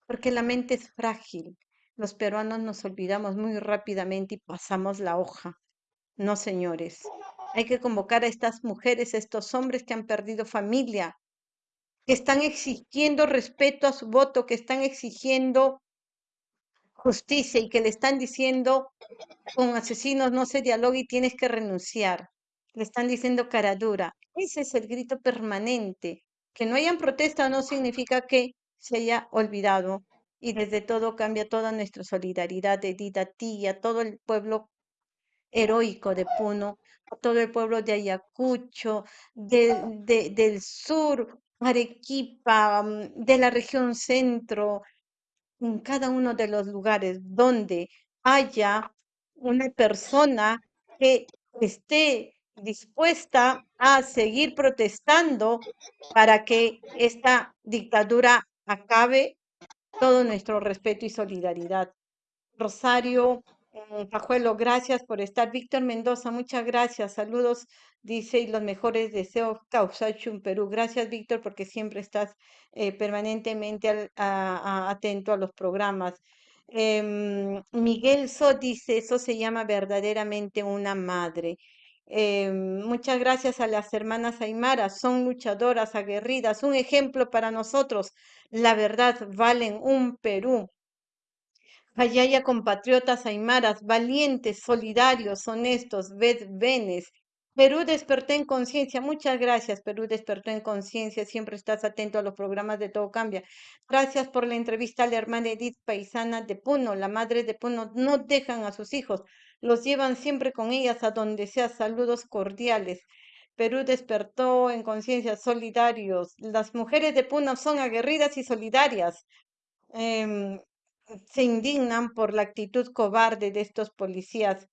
porque la mente es frágil. Los peruanos nos olvidamos muy rápidamente y pasamos la hoja. No, señores. Hay que convocar a estas mujeres, a estos hombres que han perdido familia, que están exigiendo respeto a su voto, que están exigiendo justicia y que le están diciendo con asesinos no se dialoga y tienes que renunciar. Le están diciendo cara dura. Ese es el grito permanente. Que no hayan protesta no significa que se haya olvidado. Y desde todo cambia toda nuestra solidaridad de a ti a todo el pueblo heroico de Puno, todo el pueblo de Ayacucho, del sur, Arequipa, mm, de la región centro, en cada uno de los lugares donde haya una persona que esté dispuesta a seguir protestando para que esta dictadura acabe, todo nuestro respeto y solidaridad. Rosario Pajuelo, gracias por estar. Víctor Mendoza, muchas gracias. Saludos, dice, y los mejores deseos, Causachum, Perú. Gracias, Víctor, porque siempre estás eh, permanentemente atento a los programas. Em, Miguel So dice, eso se llama verdaderamente una madre. Em, muchas gracias a las hermanas Aymara, son luchadoras, aguerridas, un ejemplo para nosotros. La verdad, valen un Perú. Ayaya compatriotas aymaras, valientes, solidarios, honestos, venes. Perú despertó en conciencia. Muchas gracias, Perú despertó en conciencia. Siempre estás atento a los programas de Todo Cambia. Gracias por la entrevista a la hermana Edith Paisana de Puno. La madre de Puno no dejan a sus hijos, los llevan siempre con ellas a donde sea. Saludos cordiales. Perú despertó en conciencia, solidarios. Las mujeres de Puno son aguerridas y solidarias. Em, se indignan por la actitud cobarde de estos policías.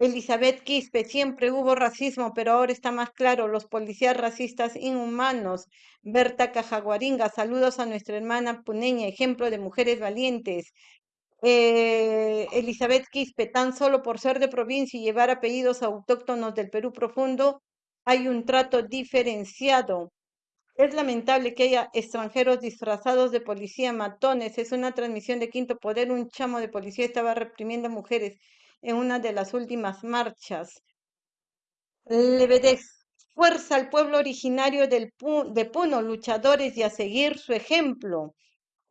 Elizabeth Quispe, siempre hubo racismo, pero ahora está más claro, los policías racistas inhumanos. Berta Cajaguaringa, saludos a nuestra hermana puneña, ejemplo de mujeres valientes. Eh, Elizabeth Quispe, tan solo por ser de provincia y llevar apellidos autóctonos del Perú profundo, hay un trato diferenciado. Es lamentable que haya extranjeros disfrazados de policía, matones. Es una transmisión de Quinto Poder. Un chamo de policía estaba reprimiendo mujeres en una de las últimas marchas. Levedez. Fuerza al pueblo originario de Puno, luchadores y a seguir su ejemplo.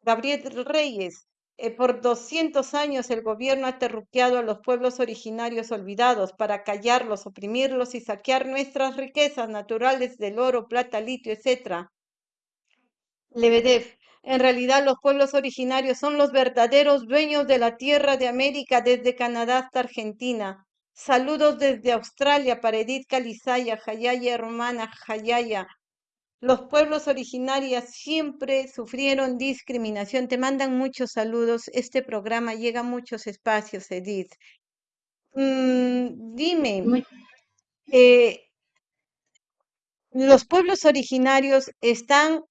Gabriel Reyes. Eh, por 200 años el gobierno ha terruqueado a los pueblos originarios olvidados para callarlos, oprimirlos y saquear nuestras riquezas naturales del oro, plata, litio, etc. Lebedev, en realidad los pueblos originarios son los verdaderos dueños de la tierra de América desde Canadá hasta Argentina. Saludos desde Australia para Edith Calizaya, Jayaya hermana Jayaya. Los pueblos originarios siempre sufrieron discriminación. Te mandan muchos saludos. Este programa llega a muchos espacios, Edith. Mm, dime, eh, los pueblos originarios están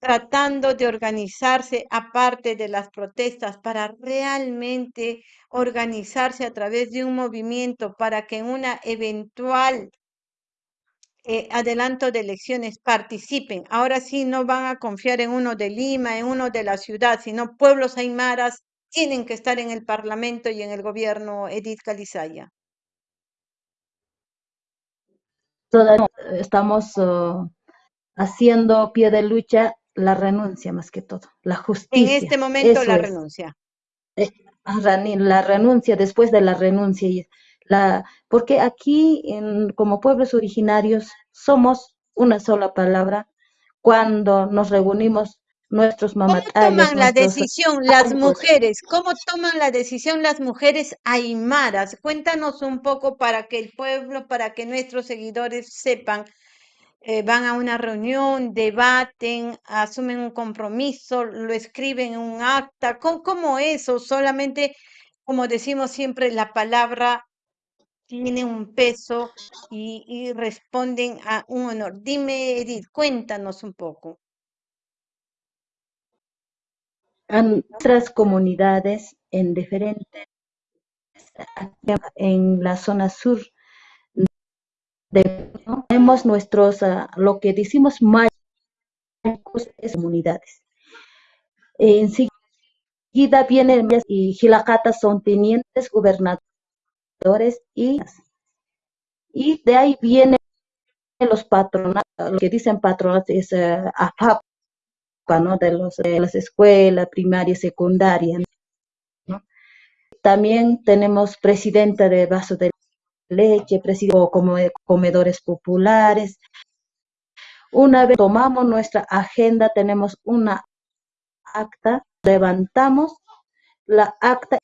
tratando de organizarse aparte de las protestas para realmente organizarse a través de un movimiento para que en una eventual eh, adelanto de elecciones participen. Ahora sí no van a confiar en uno de Lima, en uno de la ciudad, sino pueblos aymaras tienen que estar en el Parlamento y en el gobierno Edith Calizaya. Todavía estamos uh, haciendo pie de lucha la renuncia más que todo, la justicia. En este momento la renuncia. Eh, la renuncia después de la renuncia la, porque aquí, en, como pueblos originarios, somos una sola palabra cuando nos reunimos nuestros mamatales. ¿Cómo toman la decisión las mujeres? ¿Cómo toman la decisión las mujeres aymaras? Cuéntanos un poco para que el pueblo, para que nuestros seguidores sepan. Eh, van a una reunión, debaten, asumen un compromiso, lo escriben en un acta. ¿Cómo, cómo eso? Solamente, como decimos siempre, la palabra tiene un peso y, responden a un honor. Dime, Edith, cuéntanos un poco. En otras comunidades en diferentes, en la zona sur, tenemos nuestros, ah, lo que decimos mayos, es comunidades. Enseguida vienen y Gilacatas son tenientes gobernadores y, y de ahí vienen los patronatos, lo que dicen patronatos es uh, de, los, de las escuelas primaria, secundaria. ¿no? También tenemos presidenta de vaso de leche, presidente como comedores populares. Una vez tomamos nuestra agenda, tenemos una acta, levantamos la acta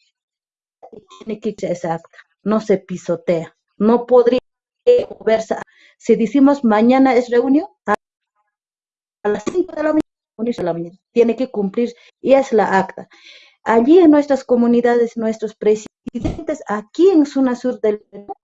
y tiene que esa acta no se pisotea. No podría verse. Si decimos mañana es reunión, a, las 5 de la mañana, tiene que cumplir y es la acta. Allí en nuestras comunidades, nuestros presidentes, aquí en zona sur del Perú,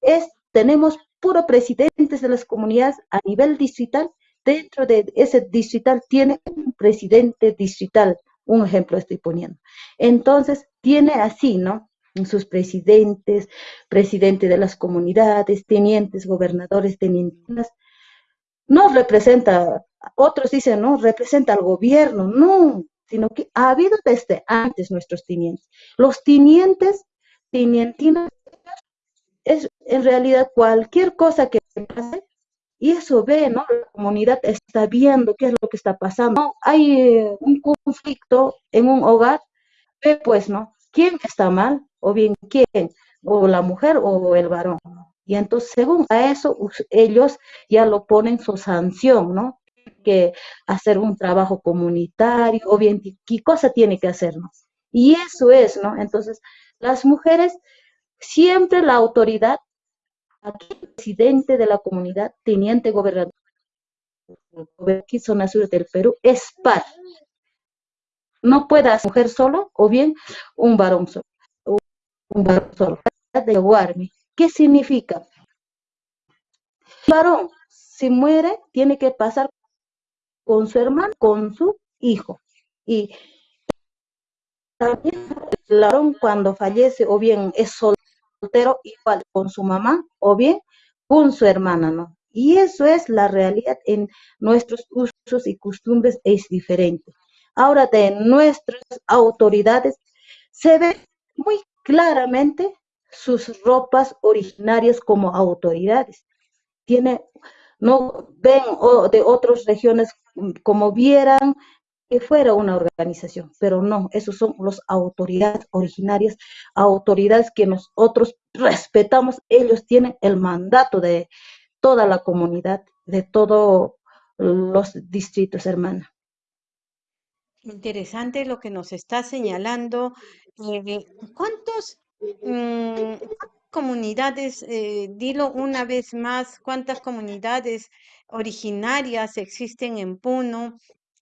es, tenemos puro presidentes de las comunidades a nivel distrital. Dentro de ese distrital tiene un presidente distrital, un ejemplo estoy poniendo. Entonces, tiene así, ¿no? Sus presidentes, presidente de las comunidades, tenientes, gobernadores, tenientes, no representa, otros dicen, no, representa al gobierno, no, sino que ha habido desde antes nuestros tenientes. Los tenientes, tenientinas, es en realidad cualquier cosa que pase, y eso ve, ¿no? La comunidad está viendo qué es lo que está pasando. Hay eh, un conflicto en un hogar, ve pues, ¿no? ¿Quién está mal? o bien quién, o la mujer o el varón. Y entonces, según a eso, ellos ya lo ponen su sanción, ¿no? Que hacer un trabajo comunitario, o bien qué cosa tiene que hacer, ¿no? Y eso es, ¿no? Entonces, las mujeres, siempre la autoridad, aquí el presidente de la comunidad, teniente gobernador, aquí zona sur del Perú, es par. No puede ser mujer solo o bien un varón solo un varón de guardia. ¿Qué significa? El varón, si muere, tiene que pasar con su hermano, con su hijo. Y también el varón cuando fallece, o bien es soltero, igual con su mamá, o bien con su hermana, ¿no? Y eso es la realidad en nuestros usos y costumbres, es diferente. Ahora de nuestras autoridades se ve muy claramente sus ropas originarias como autoridades. Tiene, no ven de otras regiones como vieran que fuera una organización, pero no, esos son los autoridades originarias, autoridades que nosotros respetamos, ellos tienen el mandato de toda la comunidad, de todos los distritos, hermana. Interesante lo que nos está señalando. Eh, ¿cuántos mm, comunidades, eh, dilo una vez más, cuántas comunidades originarias existen en Puno?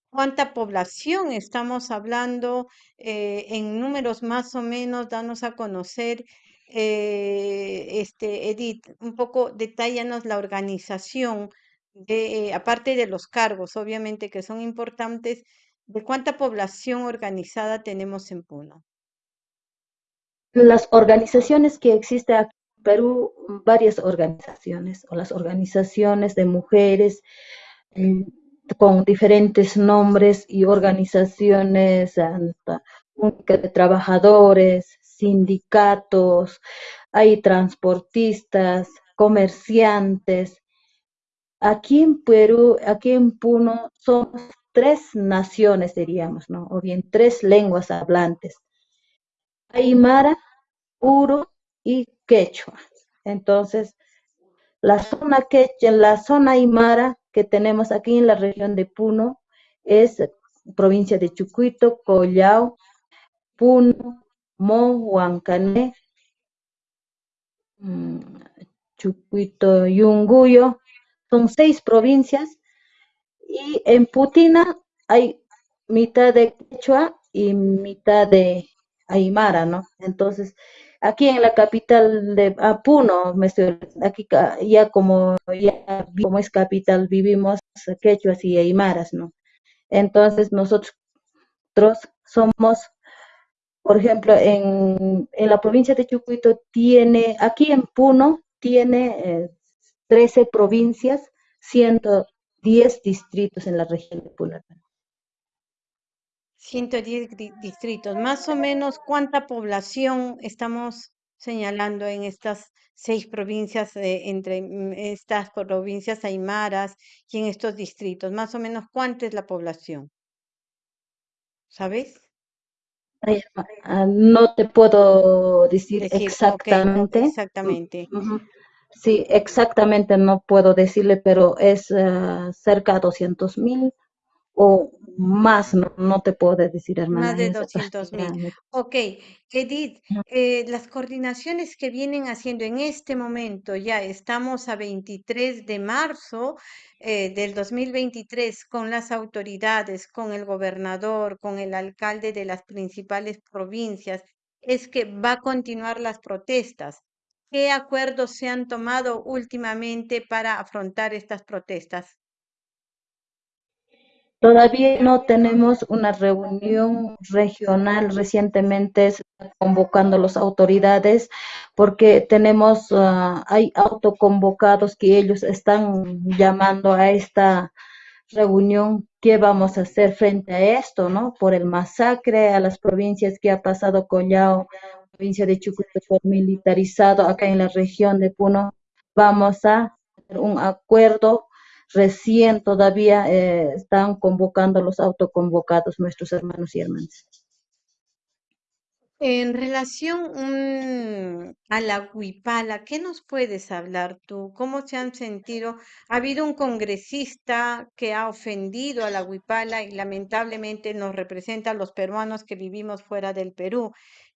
¿Cuánta población estamos hablando eh, en números más o menos? Danos a conocer, este, Edith, un poco, detállanos la organización, de, aparte de los cargos, obviamente que son importantes, ¿De cuánta población organizada tenemos en Puno? Las organizaciones que existen aquí en Perú, varias organizaciones, o las organizaciones de mujeres eh, con diferentes nombres y organizaciones de trabajadores, sindicatos, hay transportistas, comerciantes. Aquí en Perú, aquí en Puno, somos tres naciones, diríamos, ¿no? O bien tres lenguas hablantes. Aymara, Uro y Quechua. Entonces, la zona quechua, la zona Aymara que tenemos aquí en la región de Puno es provincia de Chucuito, Collao, Puno, Mo, Huancané, mm, Chucuito, Yunguyo. Son seis provincias y en Putina hay mitad de quechua y mitad de aymara, ¿no? Entonces, aquí en la capital de Puno, me estoy, aquí ya como, ya como es capital, vivimos quechuas y aymaras, ¿no? Entonces, nosotros somos, por ejemplo, en, la provincia de Chucuito tiene, aquí en Puno tiene 13 eh, provincias, 100, 10 distritos en la región de Puno. 110 distritos. Más o menos, ¿cuánta población estamos señalando en estas seis provincias, entre estas provincias aymaras y en estos distritos? Más o menos, ¿cuánta es la población? ¿Sabes? Ah, no te puedo decir, exactamente. exactamente. Sí, exactamente no puedo decirle, pero es eh, cerca de 200 mil o más, no, te puedo decir, hermana. Más de 200 mil. Ok, Edith, eh, las coordinaciones que vienen haciendo en este momento, ya estamos a 23 de marzo eh, del 2023 con las autoridades, con el gobernador, con el alcalde de las principales provincias, es que va a continuar las protestas. ¿Qué acuerdos se han tomado últimamente para afrontar estas protestas? Todavía no tenemos una reunión regional. Recientemente convocando las autoridades porque tenemos, ah, hay autoconvocados que ellos están llamando a esta reunión. ¿Qué vamos a hacer frente a esto, no? Por el masacre a las provincias que ha pasado Collao, provincia de Chucuito militarizado acá en la región de Puno, vamos a hacer un acuerdo recién todavía eh, están convocando los autoconvocados nuestros hermanos y hermanas. En relación mm, a la huipala, ¿qué nos puedes hablar tú? ¿Cómo se han sentido? Ha habido un congresista que ha ofendido a la huipala y lamentablemente nos representa a los peruanos que vivimos fuera del Perú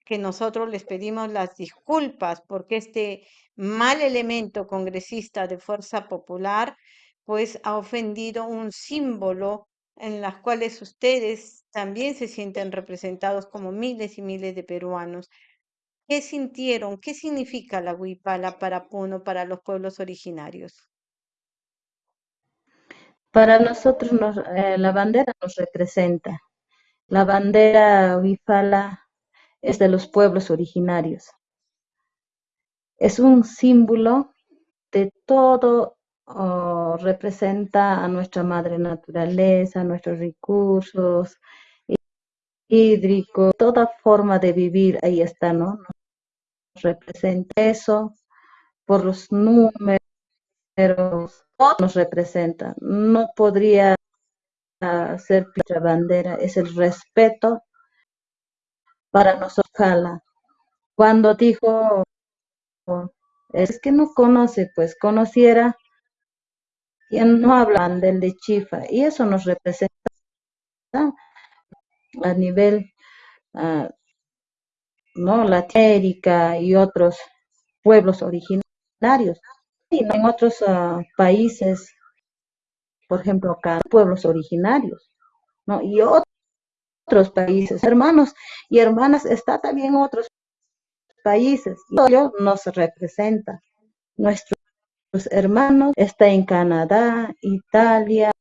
que nosotros les pedimos las disculpas porque este mal elemento congresista de Fuerza Popular pues ha ofendido un símbolo en las cuales ustedes también se sienten representados como miles y miles de peruanos. ¿Qué sintieron? ¿Qué significa la huipala para Puno, para los pueblos originarios? Para nosotros eh, la bandera nos representa. La bandera huipala es de los pueblos originarios. Es un símbolo de todo, oh, representa a nuestra madre naturaleza, nuestros recursos hídricos, toda forma de vivir, ahí está, ¿no? Nos representa eso por los números, nos representa. No podría ser nuestra bandera, es el respeto para nosotros. Cuando dijo, es que no conoce, pues conociera, y no hablan del de Chifa, y eso nos representa a nivel, uh, ¿no? Latinoamérica y otros pueblos originarios. Y en otros uh, países, por ejemplo, acá, pueblos originarios, ¿no? Y otros países, hermanos y hermanas, está también otros países. Y nos representa. Nuestros hermanos está en Canadá, Italia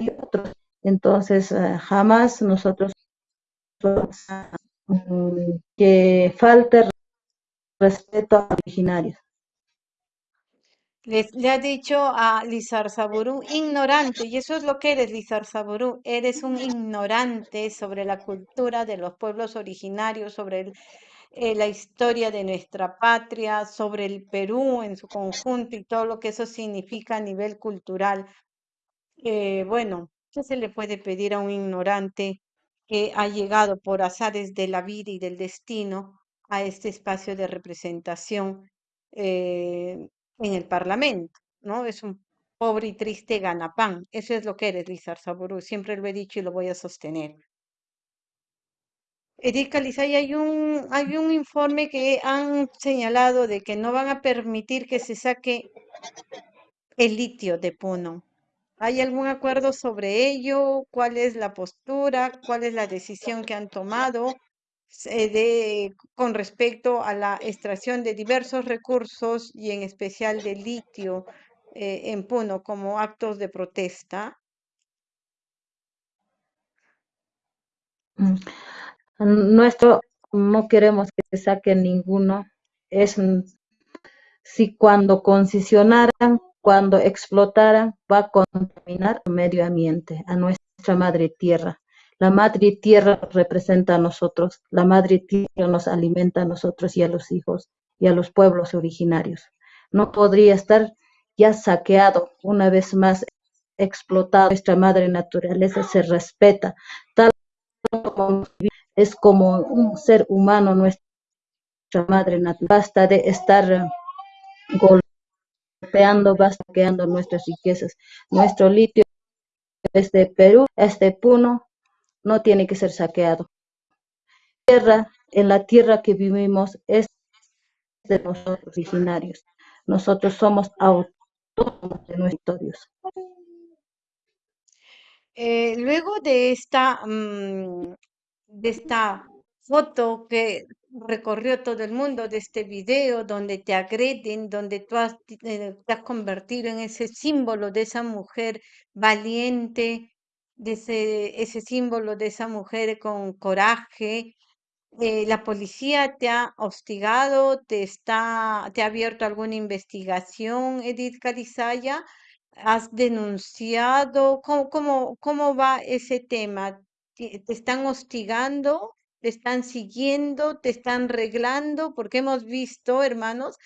y otros. Entonces, uh, jamás nosotros um, que falte respeto a originarios. Les, le ha dicho a Lizar Saburú, ignorante, y eso es lo que eres, Lizar Saburú, eres un ignorante sobre la cultura de los pueblos originarios, sobre el, eh, la historia de nuestra patria, sobre el Perú en su conjunto y todo lo que eso significa a nivel cultural. Eh, bueno, ¿qué se le puede pedir a un ignorante que ha llegado por azares de la vida y del destino a este espacio de representación? Eh, en el Parlamento, ¿no? Es un pobre y triste ganapán. Eso es lo que eres, Lizar Saburú. Siempre lo he dicho y lo voy a sostener. Edith Calizay, hay un, hay un informe que han señalado de que no van a permitir que se saque el litio de Puno. ¿Hay algún acuerdo sobre ello? ¿Cuál es la postura? ¿Cuál es la decisión que han tomado? De, con respecto a la extracción de diversos recursos y en especial de litio eh, en Puno como actos de protesta? Mm. Nuestro, no queremos que se saque ninguno. Es si cuando concesionaran, cuando explotaran, va a contaminar el medio ambiente, a nuestra madre tierra. La madre tierra representa a nosotros, la madre tierra nos alimenta a nosotros y a los hijos y a los pueblos originarios. No podría estar ya saqueado, una vez más explotado. Nuestra madre naturaleza se respeta, tal como es como un ser humano nuestra madre naturaleza. Basta de estar golpeando, basta saqueando nuestras riquezas. Nuestro litio es de Perú, es de Puno, no tiene que ser saqueado. Tierra, en la tierra que vivimos es de nosotros originarios. Nosotros somos autónomos de nuestros eh, luego de esta, mmm, de esta foto que recorrió todo el mundo, de este video donde te agreden, donde tú eh, te has convertido en ese símbolo de esa mujer valiente, de ese, símbolo de esa mujer con coraje. Eh, ¿La policía te ha hostigado? ¿Te, está, te ha abierto alguna investigación, Edith Carizaya? ¿Has denunciado? ¿Cómo, cómo, cómo va ese tema? ¿Te, ¿Te están hostigando? ¿Te están siguiendo? ¿Te están reglando? Porque hemos visto, hermanos,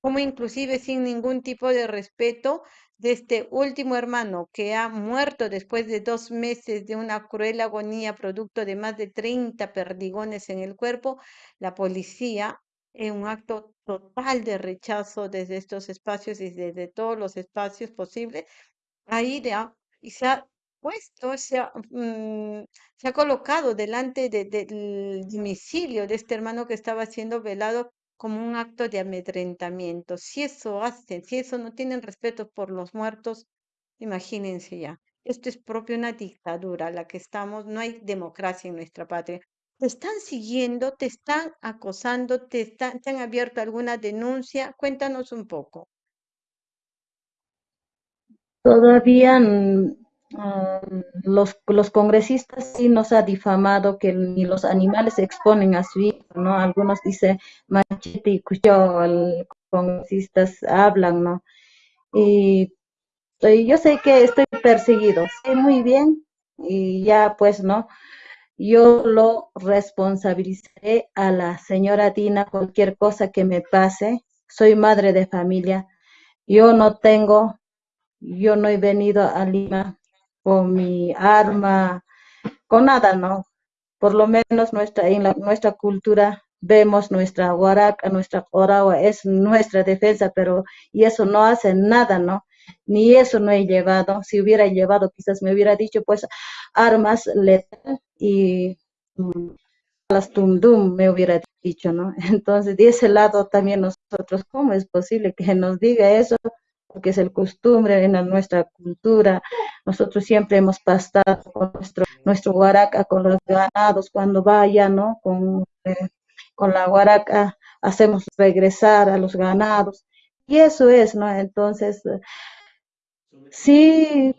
como inclusive sin ningún tipo de respeto de este último hermano que ha muerto después de dos meses de una cruel agonía producto de más de 30 perdigones en el cuerpo, la policía, en un acto total de rechazo desde estos espacios y desde todos los espacios posibles, ha ido y se ha puesto, se ha, mm, se ha colocado delante de, del domicilio de este hermano que estaba siendo velado como un acto de amedrentamiento. Si eso hacen, si eso no tienen respeto por los muertos, imagínense ya. Esto es propio una dictadura, la que estamos, no hay democracia en nuestra patria. Te están siguiendo, te están acosando, te, están, te han abierto alguna denuncia. Cuéntanos un poco. Todavía los, los congresistas sí nos ha difamado que ni los animales se exponen a su hijo, ¿no? Algunos dicen machete y cuchillo, los congresistas hablan, ¿no? Y, y yo sé que estoy perseguido, sé muy bien, y ya pues, ¿no? Yo lo responsabilizaré a la señora Dina cualquier cosa que me pase. Soy madre de familia. Yo no tengo, yo no he venido a Lima con mi arma, con nada, ¿no? Por lo menos nuestra, en la, nuestra cultura vemos nuestra huaraca, nuestra oragua, es nuestra defensa, pero y eso no hace nada, ¿no? Ni eso no he llevado. Si hubiera llevado, quizás me hubiera dicho, pues, armas letales y mm, las tundum, me hubiera dicho, ¿no? [laughs] Entonces, de ese lado también nosotros, ¿cómo es posible que nos diga eso? Porque es el costumbre en nuestra cultura. Nosotros siempre hemos pastado con nuestro, nuestro huaraca, con los ganados, cuando vaya, ¿no? Con, eh, con la huaraca hacemos regresar a los ganados. Y eso es, ¿no? Entonces, sí,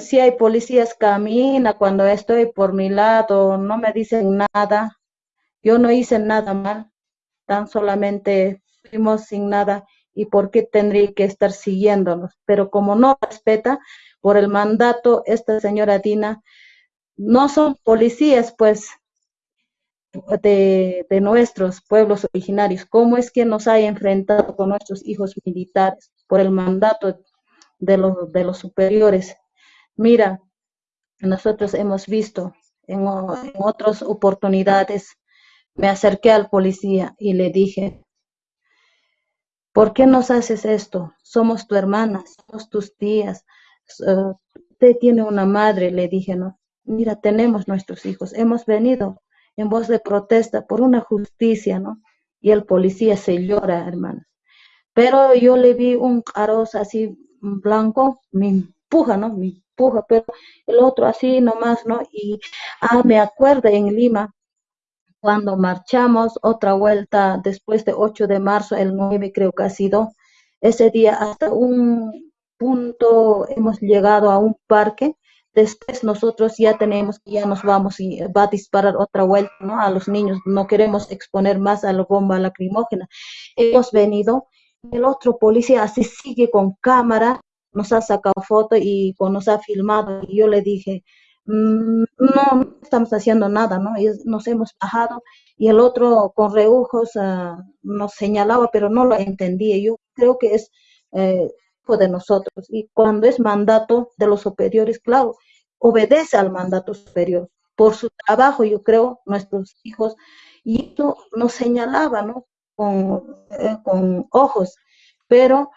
sí hay policías camina cuando estoy por mi lado, no me dicen nada, yo no hice nada mal, tan solamente fuimos sin nada y por qué tendría que estar siguiéndonos. Pero como no respeta por el mandato, esta señora Dina, no son policías, pues, de, nuestros pueblos originarios. ¿Cómo es que nos ha enfrentado con nuestros hijos militares por el mandato de los, de los superiores? Mira, nosotros hemos visto en otras oportunidades me acerqué al policía y le dije, ¿por qué nos haces esto? Somos tu hermana, somos tus tías. Uh, usted tiene una madre, le dije, ¿no? Mira, tenemos nuestros hijos, hemos venido en voz de protesta por una justicia, ¿no? Y el policía se llora, hermanos. Pero yo le vi un caroz así blanco, me empuja, ¿no? Me empuja, pero el otro así nomás, ¿no? Y, ah, me acuerdo en Lima, cuando marchamos otra vuelta después de 8 de marzo, el 9 creo que ha sido, ese día hasta un punto hemos llegado a un parque, después nosotros ya tenemos, ya nos vamos y va a disparar otra vuelta, ¿no? A los niños, no queremos exponer más a la bomba lacrimógena. Hemos venido, el otro policía así sigue con cámara, nos ha sacado foto y nos ha filmado, y yo le dije, no estamos haciendo nada, ¿no? Nos hemos bajado y el otro con reujos uh, nos señalaba, pero no lo entendía. Yo creo que es eh, de nosotros y cuando es mandato de los superiores, claro, obedece al mandato superior. Por su trabajo, yo creo, nuestros hijos, y esto nos señalaba, ¿no? Con, eh, con ojos, pero,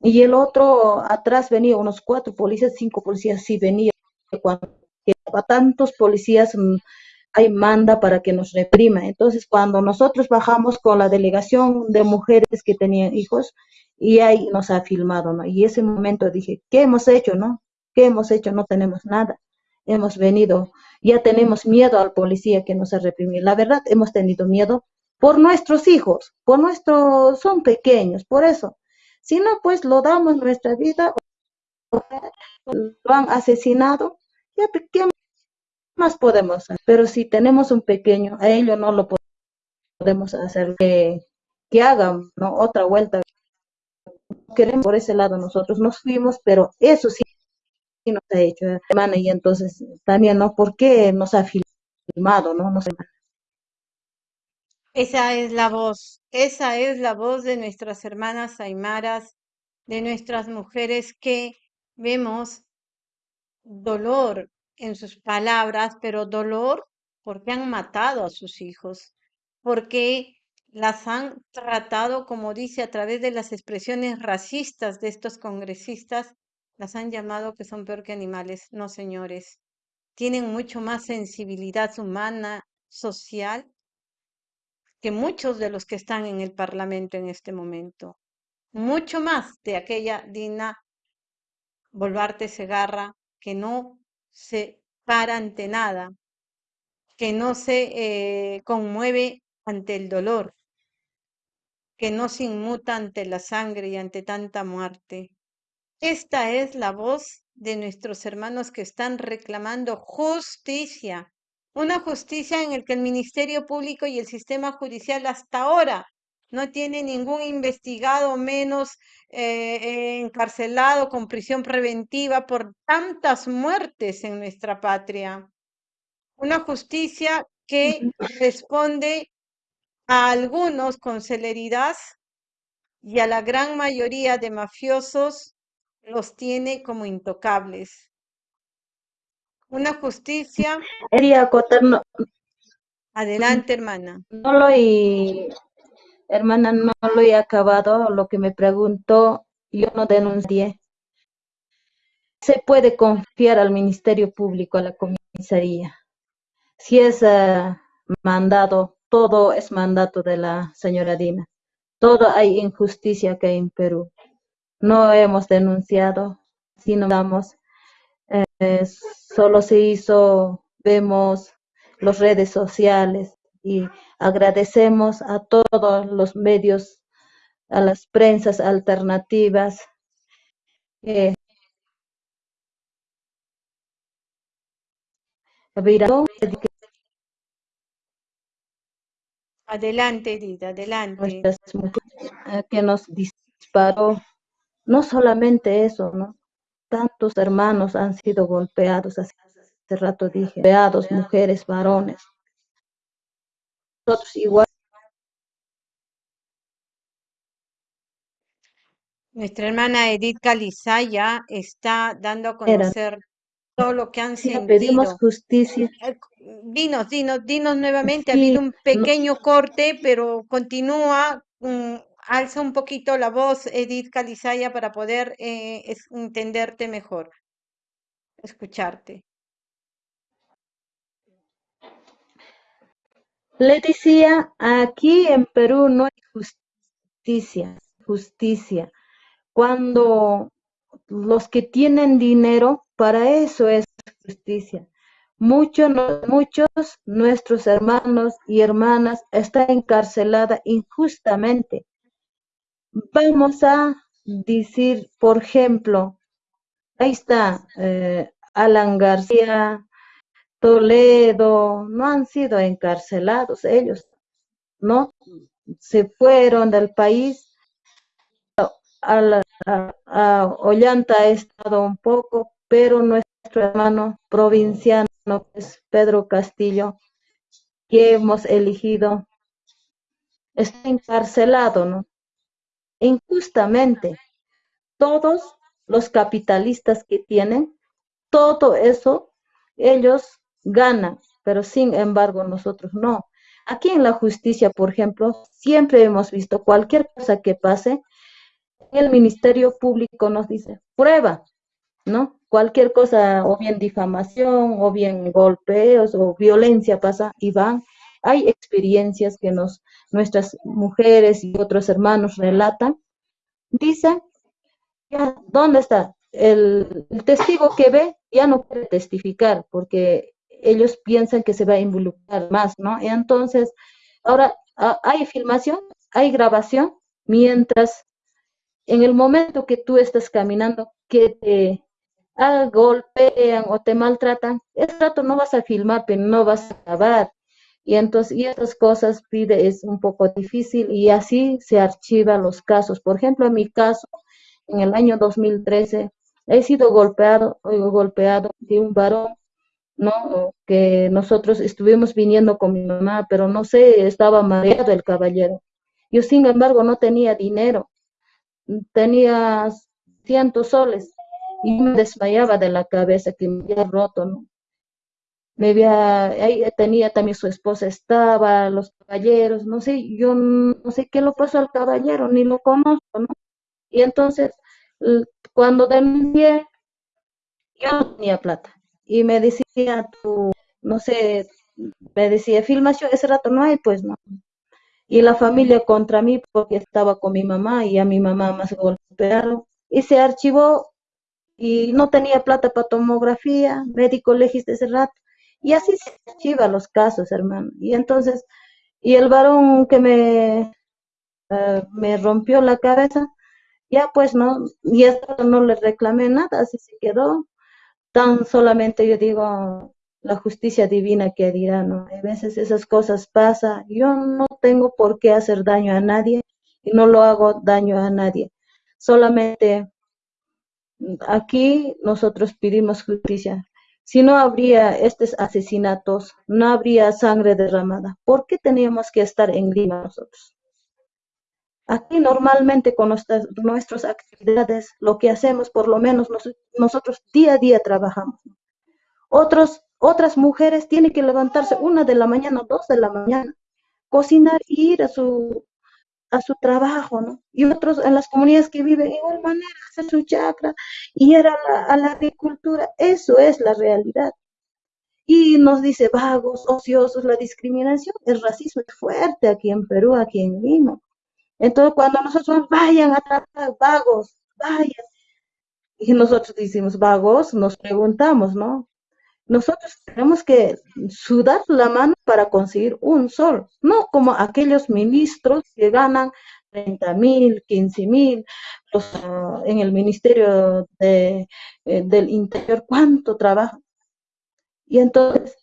y el otro atrás venía unos cuatro policías, cinco policías, sí venía cuando a tantos policías mm, hay manda para que nos reprima. Entonces, cuando nosotros bajamos con la delegación de mujeres que tenían hijos, y ahí nos ha filmado, ¿no? Y ese momento dije, ¿qué hemos hecho, no? ¿Qué hemos hecho? No tenemos nada. Hemos venido, ya tenemos miedo al policía que nos ha reprimido. La verdad, hemos tenido miedo por nuestros hijos, por nuestros, son pequeños, por eso. Si no, pues lo damos nuestra vida, lo han asesinado, ya, ¿qué más podemos hacer? Pero si tenemos un pequeño, a ello no lo podemos hacer que, que hagan ¿no? otra vuelta. Queremos por ese lado nosotros nos fuimos, pero eso sí nos ha hecho, hermana, y entonces también, ¿no? ¿Por qué nos ha filmado, no? Nos... Esa es la voz, esa es la voz de nuestras hermanas aymaras, de nuestras mujeres que vemos dolor en sus palabras, pero dolor porque han matado a sus hijos, porque las han tratado, como dice, a través de las expresiones racistas de estos congresistas, las han llamado que son peor que animales. No, señores, tienen mucho más sensibilidad humana, social, que muchos de los que están en el Parlamento en este momento. Mucho más de aquella Dina Volvarte Segarra, que no se para ante nada, que no se eh, conmueve ante el dolor, que no se inmuta ante la sangre y ante tanta muerte. Esta es la voz de nuestros hermanos que están reclamando justicia, una justicia en la que el Ministerio Público y el sistema judicial hasta ahora no tiene ningún investigado menos eh, encarcelado con prisión preventiva por tantas muertes en nuestra patria. Una justicia que responde a algunos con celeridad y a la gran mayoría de mafiosos los tiene como intocables. una justicia. Quería acotar, no, Adelante, hermana. no lo he, hermana, no lo he acabado, lo que me preguntó, yo no denuncié. Se puede confiar al Ministerio Público, a la comisaría. Si es uh, mandado, todo es mandato de la señora Dina. Todo hay injusticia que hay en Perú. No hemos denunciado, si no damos, eh, solo se hizo, vemos las redes sociales y agradecemos a todos los medios, a las prensas alternativas. Eh, adelante, Edith, adelante. Eh, que nos disparó, no solamente eso, ¿no? Tantos hermanos han sido golpeados, hace, hace rato dije, golpeados, mujeres, varones. Igual. Nuestra hermana Edith Calizaya está dando a conocer todo lo que han sentido. Pedimos justicia. Eh, dinos, dinos, dinos nuevamente, ha habido un pequeño corte, pero continúa, um, alza un poquito la voz, Edith Calizaya, para poder eh, entenderte mejor, escucharte. Le decía, aquí en Perú no hay justicia, justicia. Cuando los que tienen dinero, para eso es justicia. Muchos, muchos nuestros hermanos y hermanas están encarceladas injustamente. Vamos a decir, por ejemplo, ahí está eh, Alan García, Toledo, no han sido encarcelados ellos, ¿no? Se fueron del país. A, la, Ollanta ha estado un poco, pero nuestro hermano provinciano es Pedro Castillo, que hemos elegido, está encarcelado, ¿no? Injustamente. Todos los capitalistas que tienen, todo eso, ellos ganan, pero sin embargo nosotros no. Aquí en la justicia, por ejemplo, siempre hemos visto cualquier cosa que pase, el Ministerio Público nos dice, prueba, ¿no? Cualquier cosa, o bien difamación, o bien golpeos, o violencia pasa y van. Hay experiencias que nos, nuestras mujeres y otros hermanos relatan. Dicen, ¿dónde está? El, el testigo que ve ya no puede testificar porque ellos piensan que se va a involucrar más, ¿no? Y entonces, ahora hay filmación, hay grabación, mientras en el momento que tú estás caminando, que te golpean o te maltratan, ese rato no vas a filmar, pero no vas a grabar. Y entonces, y estas cosas pide, es un poco difícil y así se archivan los casos. Por ejemplo, en mi caso, en el año 2013, he sido golpeado, golpeado de un varón ¿no? Que nosotros estuvimos viniendo con mi mamá, pero no sé, estaba mareado el caballero. Yo, sin embargo, no tenía dinero, tenía cientos soles y me desmayaba de la cabeza que me había roto, ¿no? Me había, ahí tenía también su esposa, estaba, los caballeros, no sé, yo no sé qué lo pasó al caballero, ni lo conozco, ¿no? Y entonces, cuando denuncié, yo no tenía plata y me decía tú, no sé, me decía, filmación, ese rato no hay, pues no. Y la familia contra mí porque estaba con mi mamá y a mi mamá más golpearon. Y se archivó y no tenía plata para tomografía, médico legista ese rato. Y así se archiva los casos, hermano. Y entonces, y el varón que me, uh, me rompió la cabeza, ya pues no, y esto no le reclamé nada, así se quedó tan solamente yo digo la justicia divina que dirá, ¿no? A veces esas cosas pasan, yo no tengo por qué hacer daño a nadie y no lo hago daño a nadie. Solamente aquí nosotros pedimos justicia. Si no habría estos asesinatos, no habría sangre derramada. ¿Por qué teníamos que estar en Lima nosotros? Aquí normalmente con nuestras, nuestras actividades, lo que hacemos, por lo menos nosotros día a día trabajamos. Otros, otras mujeres tienen que levantarse una de la mañana, dos de la mañana, cocinar y ir a su, a su trabajo, ¿no? Y otros en las comunidades que viven igual manera, hacer su chacra y ir a la, a la agricultura. Eso es la realidad. Y nos dice vagos, ociosos, la discriminación, el racismo es fuerte aquí en Perú, aquí en Lima. Entonces, cuando nosotros vayan a tratar vagos, vayan. Y nosotros decimos vagos, nos preguntamos, ¿no? Nosotros tenemos que sudar la mano para conseguir un sol, no como aquellos ministros que ganan 30 mil, 15 mil, uh, en el Ministerio de, eh, del Interior, ¿cuánto trabajo? Y entonces,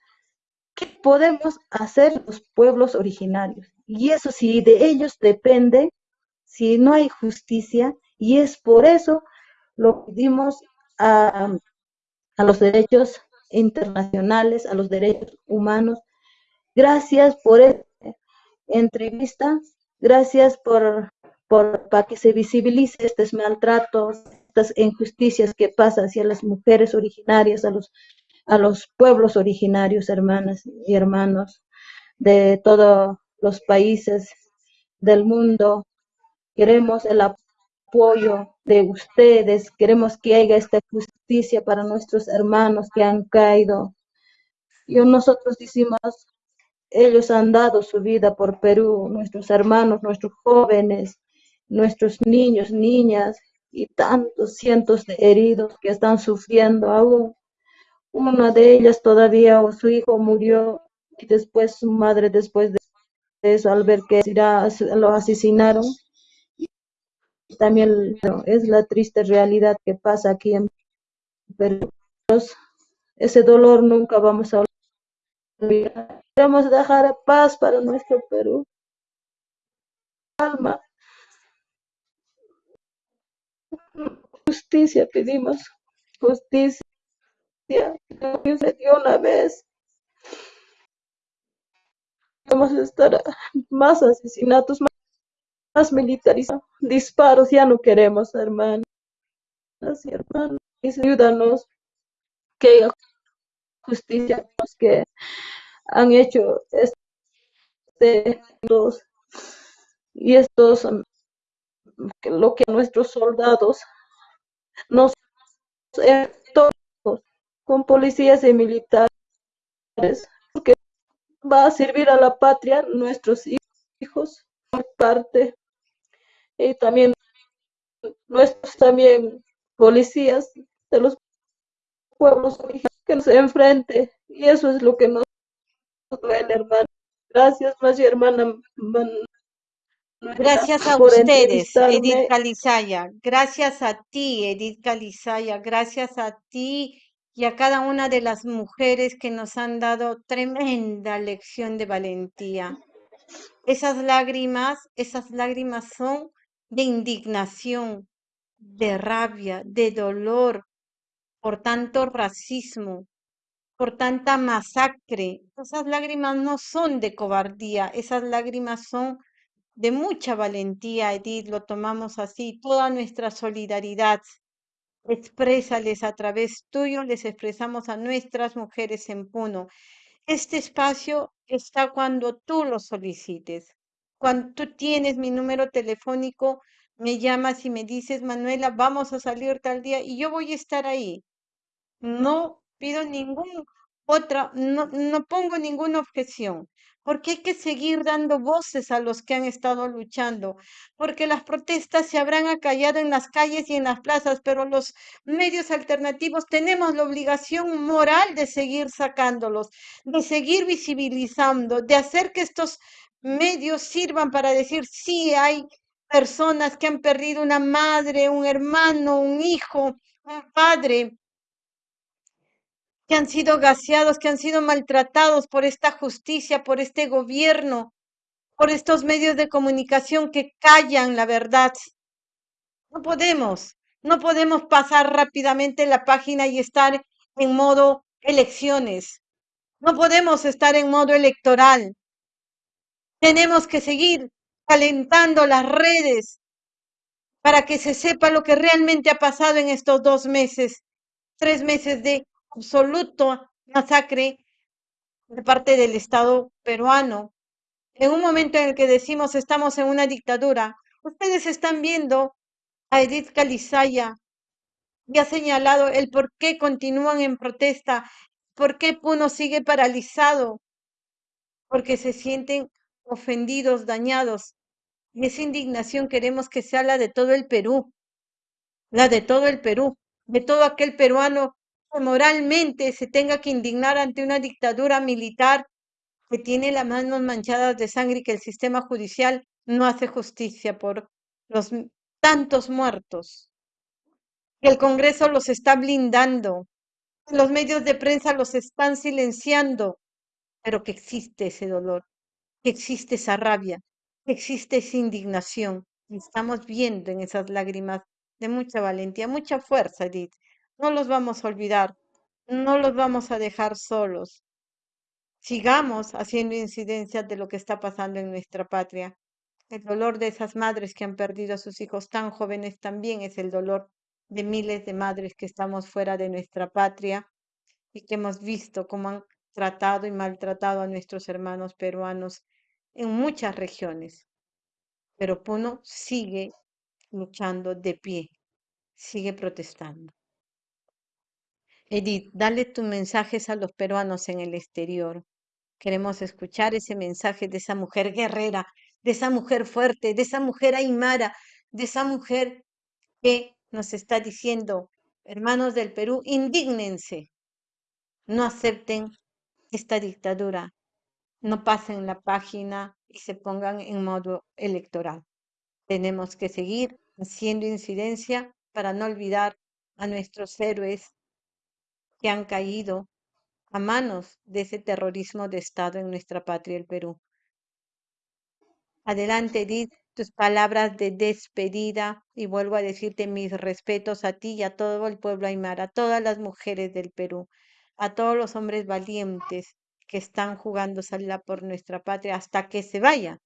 ¿qué podemos hacer los pueblos originarios? Y eso si de ellos depende, si no hay justicia, y es por eso lo que dimos a, a los derechos internacionales, a los derechos humanos. Gracias por esta entrevista, gracias por, por para que se visibilice estos maltratos, estas injusticias que pasan hacia las mujeres originarias, a los, a los pueblos originarios, hermanas y hermanos de todos los países del mundo. Queremos el apoyo de ustedes, queremos que haya esta justicia para nuestros hermanos que han caído. Y nosotros decimos, ellos han dado su vida por Perú, nuestros hermanos, nuestros jóvenes, nuestros niños, niñas y tantos cientos de heridos que están sufriendo aún. Una de ellas todavía, su hijo murió y después su madre, después de al ver que lo asesinaron, también es la triste realidad que pasa aquí en Perú. Ese dolor nunca vamos a olvidar. Queremos dejar paz para nuestro Perú. Alma. Justicia pedimos. Justicia. De una vez. Vamos a estar más asesinatos, más militarizados, disparos, ya no queremos, hermanos y hermanos, ayúdanos. Que haya justicia los que han hecho este y estos lo que nuestros soldados nos con policías y militares va a servir a la patria nuestros hijos por parte y también nuestros también policías de los pueblos que nos enfrente y eso es lo que nos duele hermano gracias más hermana Gracias a ustedes, Edith Calizaya. Gracias a ti, Edith Calizaya. Gracias a ti y a cada una de las mujeres que nos han dado tremenda lección de valentía. Esas lágrimas, esas lágrimas son de indignación, de rabia, de dolor por tanto racismo, por tanta masacre. Esas lágrimas no son de cobardía, esas lágrimas son de mucha valentía, Edith, lo tomamos así, toda nuestra solidaridad. Exprésales a través tuyo, les expresamos a nuestras mujeres en Puno. Este espacio está cuando tú lo solicites. Cuando tú tienes mi número telefónico, me llamas y me dices, Manuela, vamos a salir tal día y yo voy a estar ahí. No pido ningún otra, no, no pongo ninguna objeción, porque hay que seguir dando voces a los que han estado luchando, porque las protestas se habrán acallado en las calles y en las plazas, pero los medios alternativos tenemos la obligación moral de seguir sacándolos, de seguir visibilizando, de hacer que estos medios sirvan para decir, sí, hay personas que han perdido una madre, un hermano, un hijo, un padre, que han sido gaseados, que han sido maltratados por esta justicia, por este gobierno, por estos medios de comunicación que callan la verdad. No podemos, no podemos pasar rápidamente la página y estar en modo elecciones. No podemos estar en modo electoral. Tenemos que seguir calentando las redes para que se sepa lo que realmente ha pasado en estos dos meses, tres meses de absoluto masacre de parte del Estado peruano. En un momento en el que decimos estamos en una dictadura, ustedes están viendo a Edith Calizaya y ha señalado el por qué continúan en protesta, por qué Puno sigue paralizado, porque se sienten ofendidos, dañados. Y esa indignación queremos que sea la de todo el Perú, la de todo el Perú, de todo aquel peruano que moralmente se tenga que indignar ante una dictadura militar que tiene las manos manchadas de sangre y que el sistema judicial no hace justicia por los tantos muertos, que el Congreso los está blindando, los medios de prensa los están silenciando, pero que existe ese dolor, que existe esa rabia, que existe esa indignación. Estamos viendo en esas lágrimas de mucha valentía, mucha fuerza, Edith. No los vamos a olvidar, no los vamos a dejar solos. Sigamos haciendo incidencias de lo que está pasando en nuestra patria. El dolor de esas madres que han perdido a sus hijos tan jóvenes también es el dolor de miles de madres que estamos fuera de nuestra patria y que hemos visto cómo han tratado y maltratado a nuestros hermanos peruanos en muchas regiones. Pero Puno sigue luchando de pie, sigue protestando. Edith, dale tus mensajes a los peruanos en el exterior. Queremos escuchar ese mensaje de esa mujer guerrera, de esa mujer fuerte, de esa mujer aymara, de esa mujer que nos está diciendo, hermanos del Perú, indígnense, no acepten esta dictadura, no pasen la página y se pongan en modo electoral. Tenemos que seguir haciendo incidencia para no olvidar a nuestros héroes que han caído a manos de ese terrorismo de Estado en nuestra patria, el Perú. Adelante, Edith, tus palabras de despedida y vuelvo a decirte mis respetos a ti y a todo el pueblo aymara, a todas las mujeres del Perú, a todos los hombres valientes que están jugando salida por nuestra patria hasta que se vaya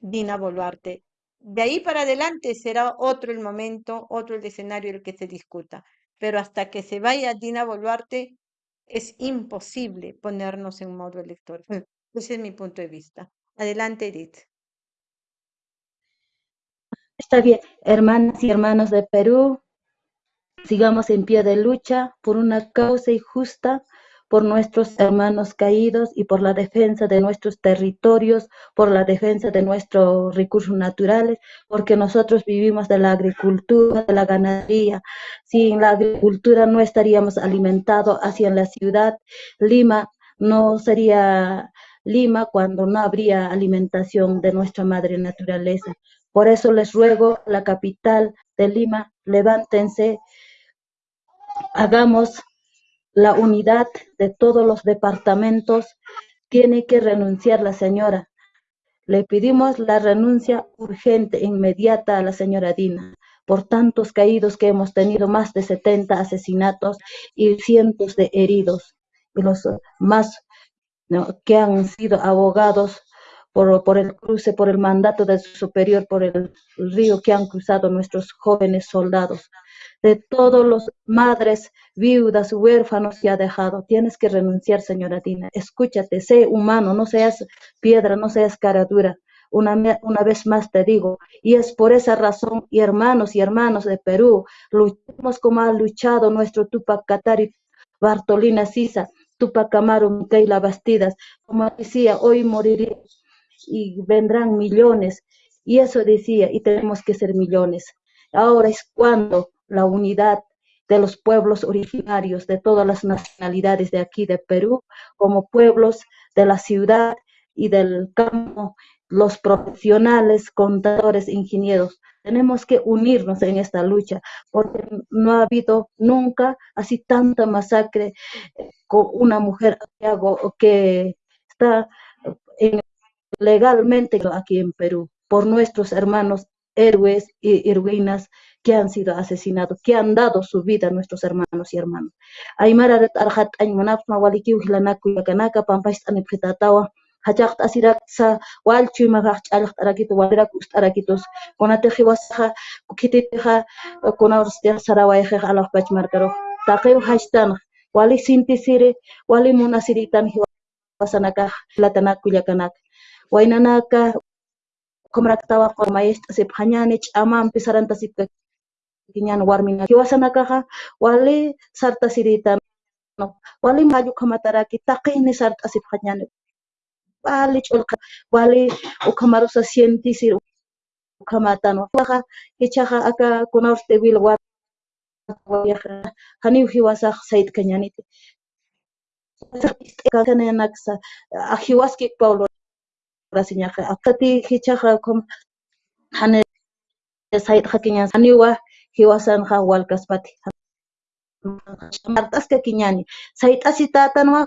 Dina Boluarte. De ahí para adelante será otro el momento, otro el escenario el que se discuta. Pero hasta que se vaya Dina Boluarte, es imposible ponernos en modo electoral. [laughs] Ese es mi punto de vista. Adelante, Edith. Está bien, hermanas y hermanos de Perú, sigamos en pie de lucha por una causa justa por nuestros hermanos caídos y por la defensa de nuestros territorios, por la defensa de nuestros recursos naturales, porque nosotros vivimos de la agricultura, de la ganadería. Sin la agricultura no estaríamos alimentados hacia la ciudad. Lima no sería Lima cuando no habría alimentación de nuestra madre naturaleza. Por eso les ruego, la capital de Lima, levántense, hagamos la unidad de todos los departamentos, tiene que renunciar la señora. Le pedimos la renuncia urgente, inmediata a la señora Dina, por tantos caídos que hemos tenido, más de 70 asesinatos y cientos de heridos, y los más que han sido abogados por, el cruce, por el mandato de su superior, por el río que han cruzado nuestros jóvenes soldados de todos los madres, viudas, huérfanos que ha dejado. Tienes que renunciar, señora Dina. Escúchate, sé humano, no seas piedra, no seas cara dura. Una, una, vez más te digo, y es por esa razón, y hermanos y hermanos de Perú, luchemos como ha luchado nuestro Tupac Katari, Bartolina Sisa, Tupac Amaru, Micaela Bastidas, como decía, hoy moriré y vendrán millones, y eso decía, y tenemos que ser millones. Ahora es cuando la unidad de los pueblos originarios de todas las nacionalidades de aquí de Perú, como pueblos de la ciudad y del campo, los profesionales, contadores, ingenieros. Tenemos que unirnos en esta lucha, porque no ha habido nunca así tanta masacre eh, con una mujer que está legalmente aquí en Perú, por nuestros hermanos héroes y heroínas que han sido asesinados, que han dado su vida a nuestros hermanos y hermanas. Aymara arhat aymanapma walikiw hilanaku yakanaka pampash anipjitatawa hachaqt asiratsa walchuy magaq ch'alaq t'arakitu waliraku t'arakitus kunateji wasaja kukititeja kunawrstiaj sarawayjej alaq pachmarkaruj taqiw hashtanaj wali sintisiri wali munasiritan hiwasanaka latana kullakanak waynanakaq qumraktawaqa mayastasiphañani ch'amanpi saranta sipkakiñani warmina kiwasanakaqa wali sarta siritanu wali mayu qhamataraki ni sarta asip hanya ne wali ch'ulqa wali ukamarusa cientisir ukamatanu waqa ichaqa aka kunawrte wil haniw hiwasaq sayt kañaniti hiwaski Paulo rasinya ke akati hicha ke kom hane sait hakinya sani wa hiwasan ka wal kaspati martas ke kinyani sait asita tan wa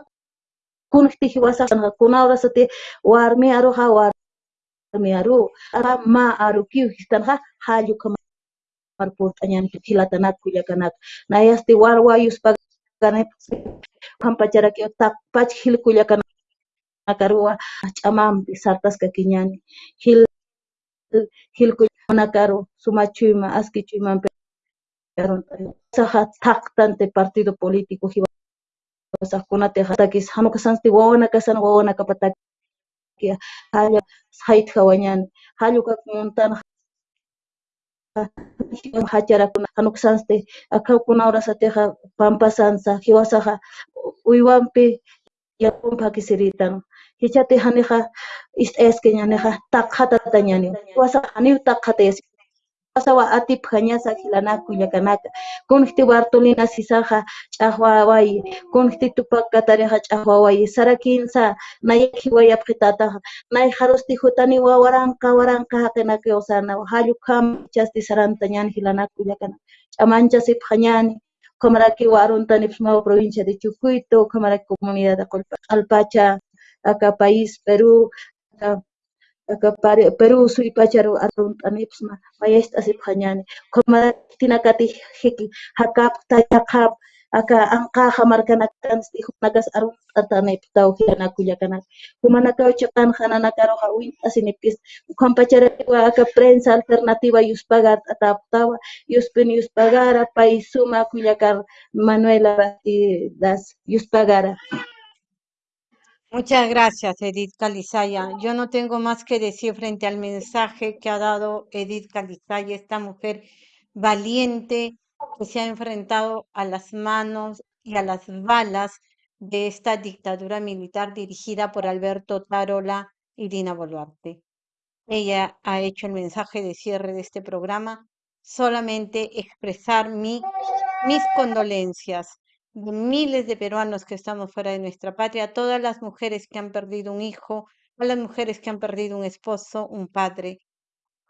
kun hiti hiwasan ka kun aura sati warmi aru ha warmi aru ara ma aru kiu hitan ha haju ke marpot anyan hilatanat kuya kanat. Na yasti war wayus yuspa kanep kampacara ke tak pach hil kuya karuwa aski sartasqa kiñani hillk'ullatamanakaru sumachuyman tak tante partido político hiwasaqkunatiq takis hamukasanchis wawana kasana wawana kapa takiya halla kuna. Hawañani hallu kakuymantana hacharakuna hanukasanchis sateha pampasansa hiwasaqa uywanpi yakunpi kisiritan Hichati haniqa ist'ayasqañaniqa taqhata tañani. Wasahaniyuq taqhatayasqa pasawa atiphaña sajilanakku kanaka kunqti Bartolina sisarqa ch'aqwaway kunqti tupak Katariqa ch'aqwaway sara kinsa nayaqhi wayapqi tataqa nay harusti hutani wawaranqa waranqa haqinakuyusana hallu kam chasti saranta ñani hilanakunya kanaka ch'amancha siphañani Kamaraki warunta nipsmawa provincia de Chucuito kamaraki komunidad de Alpacha, Aka país Perú, aka Pare, Perú asip arruntanipsma Koma tina katih hik hakap tayakap aka anqaqa markanakans tijunakas nakau tawhiyanakullakanaq kana qanjananakaruqa hawin asinipis. Qampacharawa aka prensa alternativa yus ataptawa yus yuspagara paisuma suma kullakar Manuela Batidas yuspagara Muchas gracias, Edith Calizaya. Yo no tengo más que decir frente al mensaje que ha dado Edith Calizaya, esta mujer valiente que se ha enfrentado a las manos y a las balas de esta dictadura militar dirigida por Alberto Tarola y Dina Boluarte. Ella ha hecho el mensaje de cierre de este programa, solamente expresar mi, mis condolencias de miles de peruanos que estamos fuera de nuestra patria, todas las mujeres que han perdido un hijo, a las mujeres que han perdido un esposo, un padre.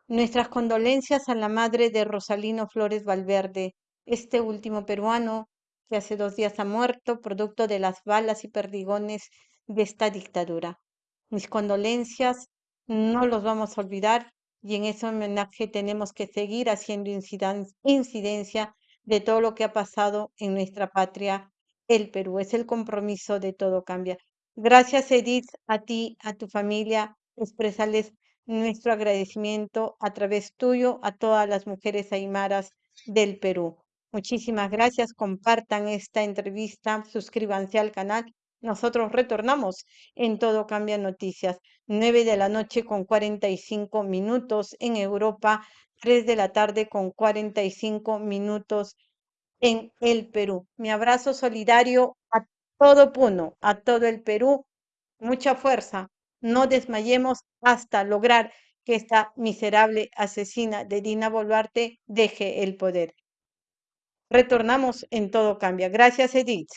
Nuestras condolencias a la madre de Rosalino Flores Valverde, este último peruano que hace dos días ha muerto producto de las balas y perdigones de esta dictadura. Mis condolencias no los vamos a olvidar y en ese homenaje tenemos que seguir haciendo incidencia de todo lo que ha pasado en nuestra patria, el Perú. Es el compromiso de todo cambia. Gracias, Edith, a ti, a tu familia, expresarles nuestro agradecimiento a través tuyo a todas las mujeres aymaras del Perú. Muchísimas gracias. Compartan esta entrevista, suscríbanse al canal. Nosotros retornamos en Todo Cambia Noticias, 9 de la noche con 45 minutos en Europa, 3 de la tarde con 45 minutos en el Perú. Mi abrazo solidario a todo Puno, a todo el Perú. Mucha fuerza. No desmayemos hasta lograr que esta miserable asesina de Dina Boluarte deje el poder. Retornamos en Todo Cambia. Gracias, Edith.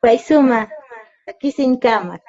Paisuma, aquí sin cama.